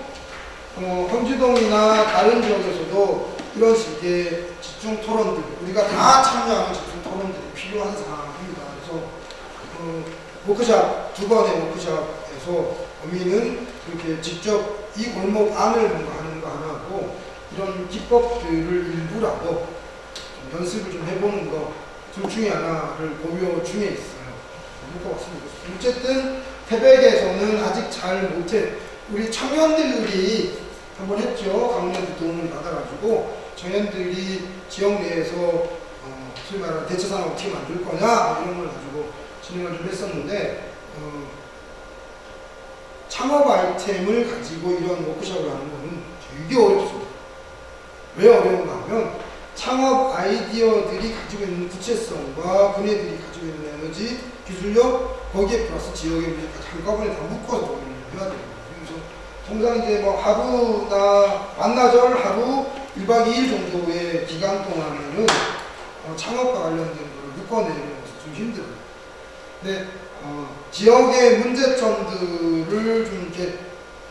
어, 황지동이나 다른 지역에서도 이런 식의 집중 토론들, 우리가 다 참여하는 집중 토론들이 필요한 상황입니다. 그래서 어, 워크샵 두 번의 워크샵에서 어미는 이렇게 직접 이 골목 안을 뭔가 하는 거 하나고 이런 기법들을 일부라도 좀 연습을 좀 해보는 거 둘 중에 하나를 고려 중에 있어요. 그런 것 같습니다. 어쨌든 태백에서는 아직 잘 못해 우리 청년들이 한번 했죠. 강원한테 도움을 받아가지고 청년들이 지역 내에서 어, 말하는 대체산업 어떻게 만들 거냐 뭐 이런 걸 가지고 진행을 좀 했었는데 어, 창업 아이템을 가지고 이런 워크숍을 하는 거는 되게 어렵습니다. 왜 어려운가 하면 창업 아이디어들이 가지고 있는 구체성과 그네들이 가지고 있는 에너지, 기술력, 거기에 플러스 지역의 문제까지 한꺼번에 다 묶어서 정리를 해야 됩니다. 통상 이제 뭐 하루나 반나절 하루 1박 2일 정도의 기간 동안에는 어, 창업과 관련된 걸 묶어내는 것이 좀 힘들어요. 근데 어, 지역의 문제점들을 좀 이렇게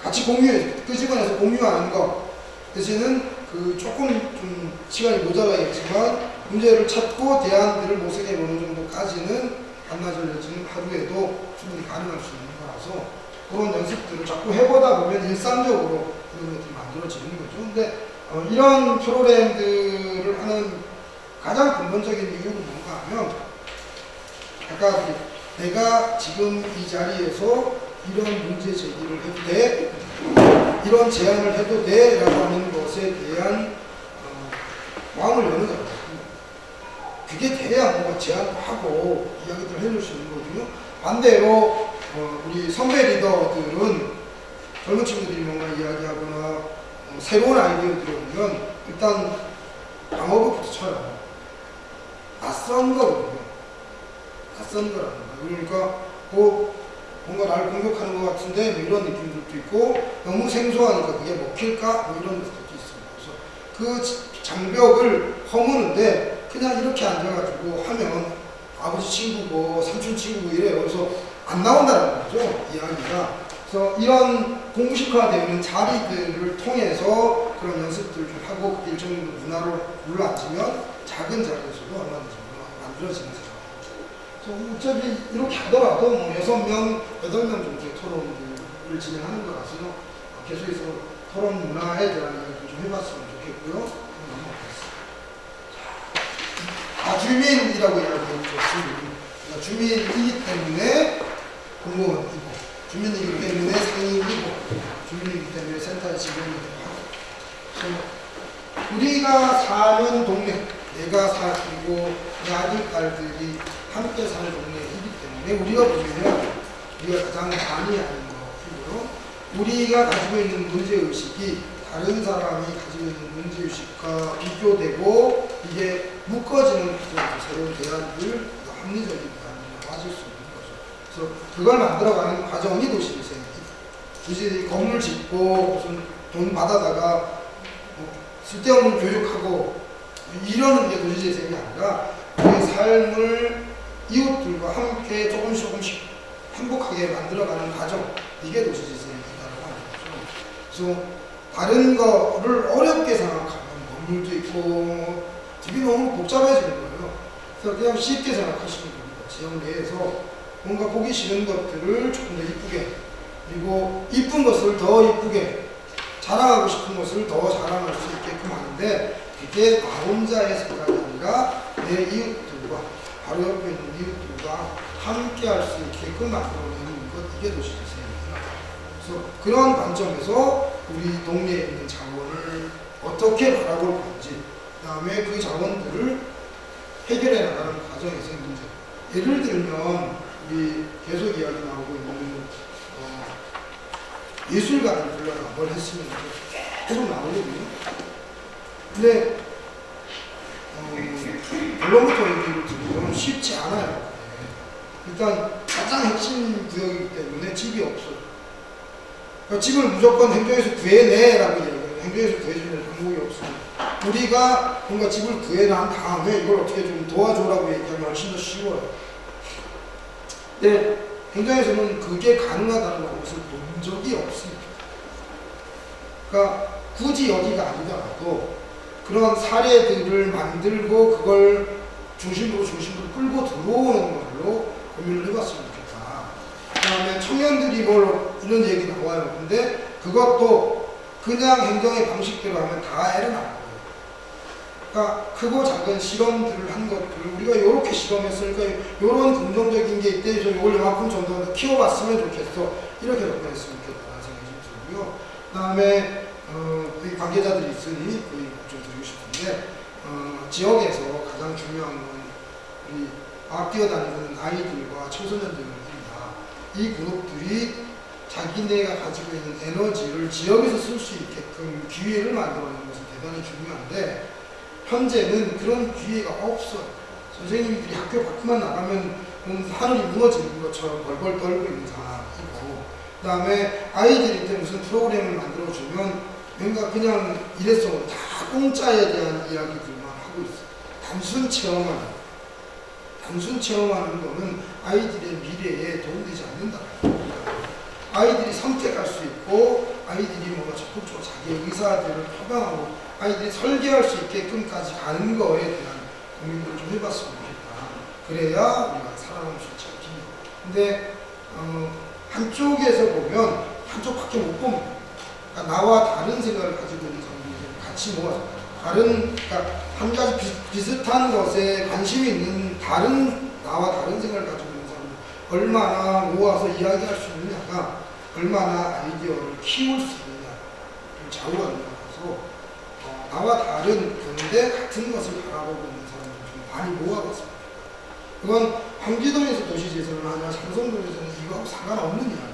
같이 공유해, 끄집어내서 공유하는 것 대신은 그 조금 좀 시간이 모자라겠지만 문제를 찾고 대안들을 모색해 보는 정도까지는 반나절 내지는 하루에도 충분히 가능할 수 있는 거라서 그런 연습들을 자꾸 해보다 보면 일상적으로 그런 것들이 만들어지는 거죠. 근데 어, 이런 프로그램들을 하는 가장 근본적인 이유는 뭔가 하면 아까 그 내가 지금 이 자리에서 이런 문제 제기를 해도 돼 이런 제안을 해도 돼 라고 하는 것에 대한 어, 마음을 여는 거예요. 그게 돼야 뭔가 제안도 하고 이야기들 해줄 수 있는 거거든요. 반대로 어, 우리 선배 리더들은 젊은 친구들이 뭔가 이야기하거나 어, 새로운 아이디어들이 오면 일단 방어부터 쳐요. 낯선 거거든요. 낯선 거라는 거예요. 그러니까 뭐 뭔가 나를 공격하는 것 같은데 뭐 이런 느낌들도 있고 너무 생소하니까 그게 먹힐까 뭐 이런 것들도 있습니다. 그래서 그 지- 장벽을 허무는데 그냥 이렇게 앉아가지고 하면 아버지 친구고 삼촌 친구고 이래요. 그래서 안 나온다는 거죠 이야기가. 그래서 이런 공식화되어 있는 자리들을 통해서 그런 연습들을 좀 하고 그게 일정 정도 문화로 물러앉으면 작은 자리에서도 얼마든지 만들어지는 세상. 그래서 어차피 이렇게 하더라도 뭐 여섯 명, 여덟 명 정도의 토론을 진행하는 거라서 어, 계속해서 토론 문화에 대한 이야기를 좀 해봤으면 좋겠고요. 아, 주민이라고 이야기했죠. 주민. 주민이기 때문에 공무원이고, 주민이기 때문에 상인이고, 주민이기 때문에 하고. 그래서 우리가 사는 동네, 내가 살고 내 아들, 딸들이 함께 사는 동네이기 때문에 우리가 돼요. 우리가 가장 많이 아는 거이고요. 우리가 가지고 있는 문제의식이 다른 사람이 가지고 있는 문제의식과 비교되고 이게 묶어지는 새로운 대안들, 합리적인 대안을 맞을 수 있는 거죠. 그래서 그걸 만들어가는 과정이 도시재생입니다. 도시 건물 짓고 무슨 돈 받아다가 뭐 쓸데없는 교육하고 이러는 게 도시재생이 아니라 우리의 삶을 이웃들과 함께 조금씩 조금씩 행복하게 만들어가는 과정 이게 도시재생이라고 하는 거죠. 그래서 다른 거를 어렵게 생각하면 건물도 있고 되게 너무 복잡해지는 거예요. 그래서 그냥 쉽게 생각하시면 됩니다. 지역 내에서 뭔가 보기 싫은 것들을 조금 더 이쁘게 그리고 이쁜 것을 더 이쁘게 자랑하고 싶은 것을 더 자랑할 수 있게끔 하는데 그게 나 혼자의 생각이 아니라 내 이웃들과 바로 옆에 있는 이웃들과 함께 할 수 있게끔 만들어내는 것 이게 도시재생입니다. 그래서 그런 관점에서 우리 동네에 있는 자원을 어떻게 바라볼 건지 그 다음에 그 자원들을 해결해 나가는 과정에서의 문제 예를 들면 우리 계속 이야기 나오고 있는 어, 예술가를 불러라 뭘 했으면 계속 나오거든요. 근데 어, 결론부터 얘기를 드리면 쉽지 않아요. 네. 일단 가장 핵심 구역이기 때문에 집이 없어요. 그러니까 집을 무조건 행정에서 구해내라고 이야기해요. 행정에서 구해주는 방법이 없어요. 우리가 뭔가 집을 구해난 다음에 이걸 어떻게 좀 도와줘라고 얘기하면 훨씬 더 쉬워요. 근데 행정에서는 그게 가능하다는 것을 본 적이 없습니다. 그러니까 굳이 여기가 아니더라도 그런 사례들을 만들고 그걸 중심으로 중심으로 끌고 들어오는 걸로 고민을 해봤으면 좋겠다. 그 다음에 청년들이 뭘 이런 얘기 나와요. 근데 그것도 그냥 행정의 방식대로 하면 다 낳는 거예요. 그러니까 크고 작은 실험들을 한 것들을 우리가 이렇게 실험했으니까 이런 긍정적인 게 있대. 저 이걸 요만큼 정도 더 키워봤으면 좋겠어. 이렇게 접근했으면 좋겠다는 생각이 좀 들고요. 그 다음에 어, 여기 관계자들이 있으니 그 얘기 좀 드리고 싶은데 어, 지역에서 가장 중요한 건 우리 막 뛰어다니는 아이들과 청소년들입니다. 이 그룹들이 자기네가 가지고 있는 에너지를 지역에서 쓸 수 있게끔 기회를 만들어내는 것은 대단히 중요한데 현재는 그런 기회가 없어요. 선생님들이 학교 밖만 나가면 음, 하늘이 무너지는 것처럼 벌벌 떨고 있는 상황이고 그 다음에 아이들이 때 무슨 프로그램을 만들어주면 뭔가 그냥 일회성으로 다 공짜에 대한 이야기들만 하고 있어요. 단순 체험하는 단순 체험하는 거는 아이들의 미래에 도움되지 않는다. 아이들이 선택할 수 있고 아이들이 뭔가 적극적으로 자기의 의사들을 표방하고 아이들이 설계할 수 있게끔까지 가는 거에 대한 고민을 좀 해봤으면 좋겠다. 그래야 우리가 살아남을 수 있지 않겠냐. 근데 어, 한쪽에서 보면 한쪽밖에 못 봅니다. 그러니까 나와 다른 생각을 가지고 있는 사람들이 같이 모아서 다른 그러니까 한 가지 비, 비슷한 것에 관심이 있는 다른 나와 다른 생각을 가지고 있는 사람들 얼마나 모아서 이야기할 수 있느냐가 얼마나 아이디어를 키울 수 있느냐를 좌우하는 거라서 어, 나와 다른 그런데 같은 것을 바라보고 있는 사람들 좀 많이 모아봤습니다. 그건 황기동에서 도시재생을 하냐 상성동에서는 이거하고 상관없는 이야기입니다.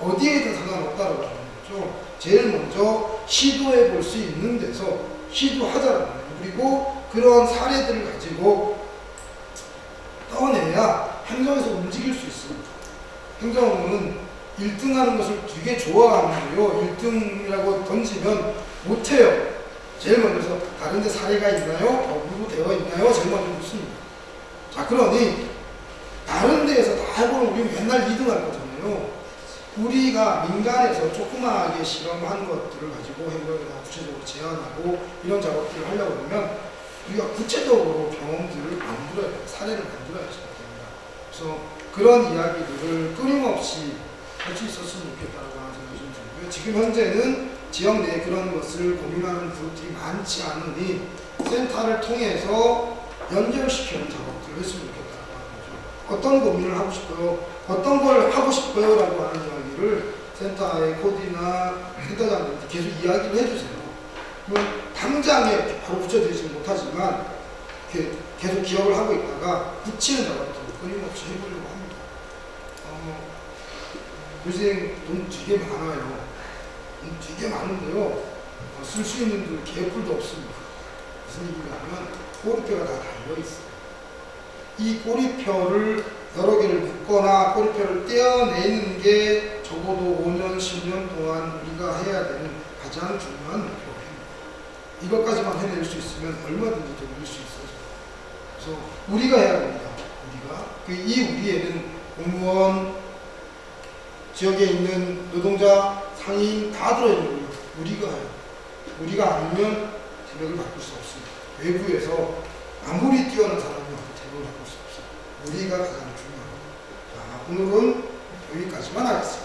어디에든 상관없다라고 하는 거죠. 제일 먼저 시도해 볼 수 있는 데서 시도하자라는 거예요. 그리고 그런 사례들을 가지고 떠내야 행정에서 움직일 수 있습니다. 행정은 1등 하는 것을 되게 좋아하는데요. 1등이라고 던지면 못해요. 제일 먼저서 다른 데 사례가 있나요? 법으로 되어 있나요? 제일 먼저 묻습니다. 자, 그러니 다른 데에서 다 해보면 우리 맨날 2등 할 거잖아요. 우리가 민간에서 조그마하게 실험한 것들을 가지고 행정에다 구체적으로 제안하고 이런 작업들을 하려고 그러면 우리가 구체적으로 경험들을 만들어야. 사례를 만들어야 됩니다. 그래서 그런 이야기들을 끊임없이 할 수 있었으면 좋겠다고 하는 생각이 좀 들고요. 지금 현재는 지역 내에 그런 것을 고민하는 그룹들이 많지 않으니 센터를 통해서 연결시키는 작업들을 했으면 좋겠다고 하는 거죠. 어떤 고민을 하고 싶어요? 어떤 걸 하고 싶어요? 라고 하는 이야기를 센터의 코디나 센터장님한테 계속 이야기를 해주세요. 그러면 당장에 바로 붙여드리지 못하지만 계속 기억을 하고 있다가 붙이는 작업들을 끊임없이 해보려고 합니다. 어, 요새 돈 되게 많아요. 돈 되게 많은데요. 어, 쓸수 있는 돈 개뿔도 없습니다. 무슨 얘기냐면 꼬리표가 다 달려있어요. 이 꼬리표를 여러 개를 묶거나 꼬리표를 떼어내는 게 적어도 5년, 10년 동안 우리가 해야 되는 가장 중요한 목표입니다. 이것까지만 해낼 수 있으면 얼마든지 돌릴 수 있어요. 그래서 우리가 해야 됩니다. 우리가. 그이 우리에는 공무원, 지역에 있는 노동자, 상이 다 들어있는 거예요. 우리가요. 우리가 아니면 세력을 바꿀 수 없습니다. 외부에서 아무리 뛰어난 사람이 와도 세력을 바꿀 수 없어요. 우리가 가장 중요합니다. 자, 오늘은 여기까지만 하겠습니다.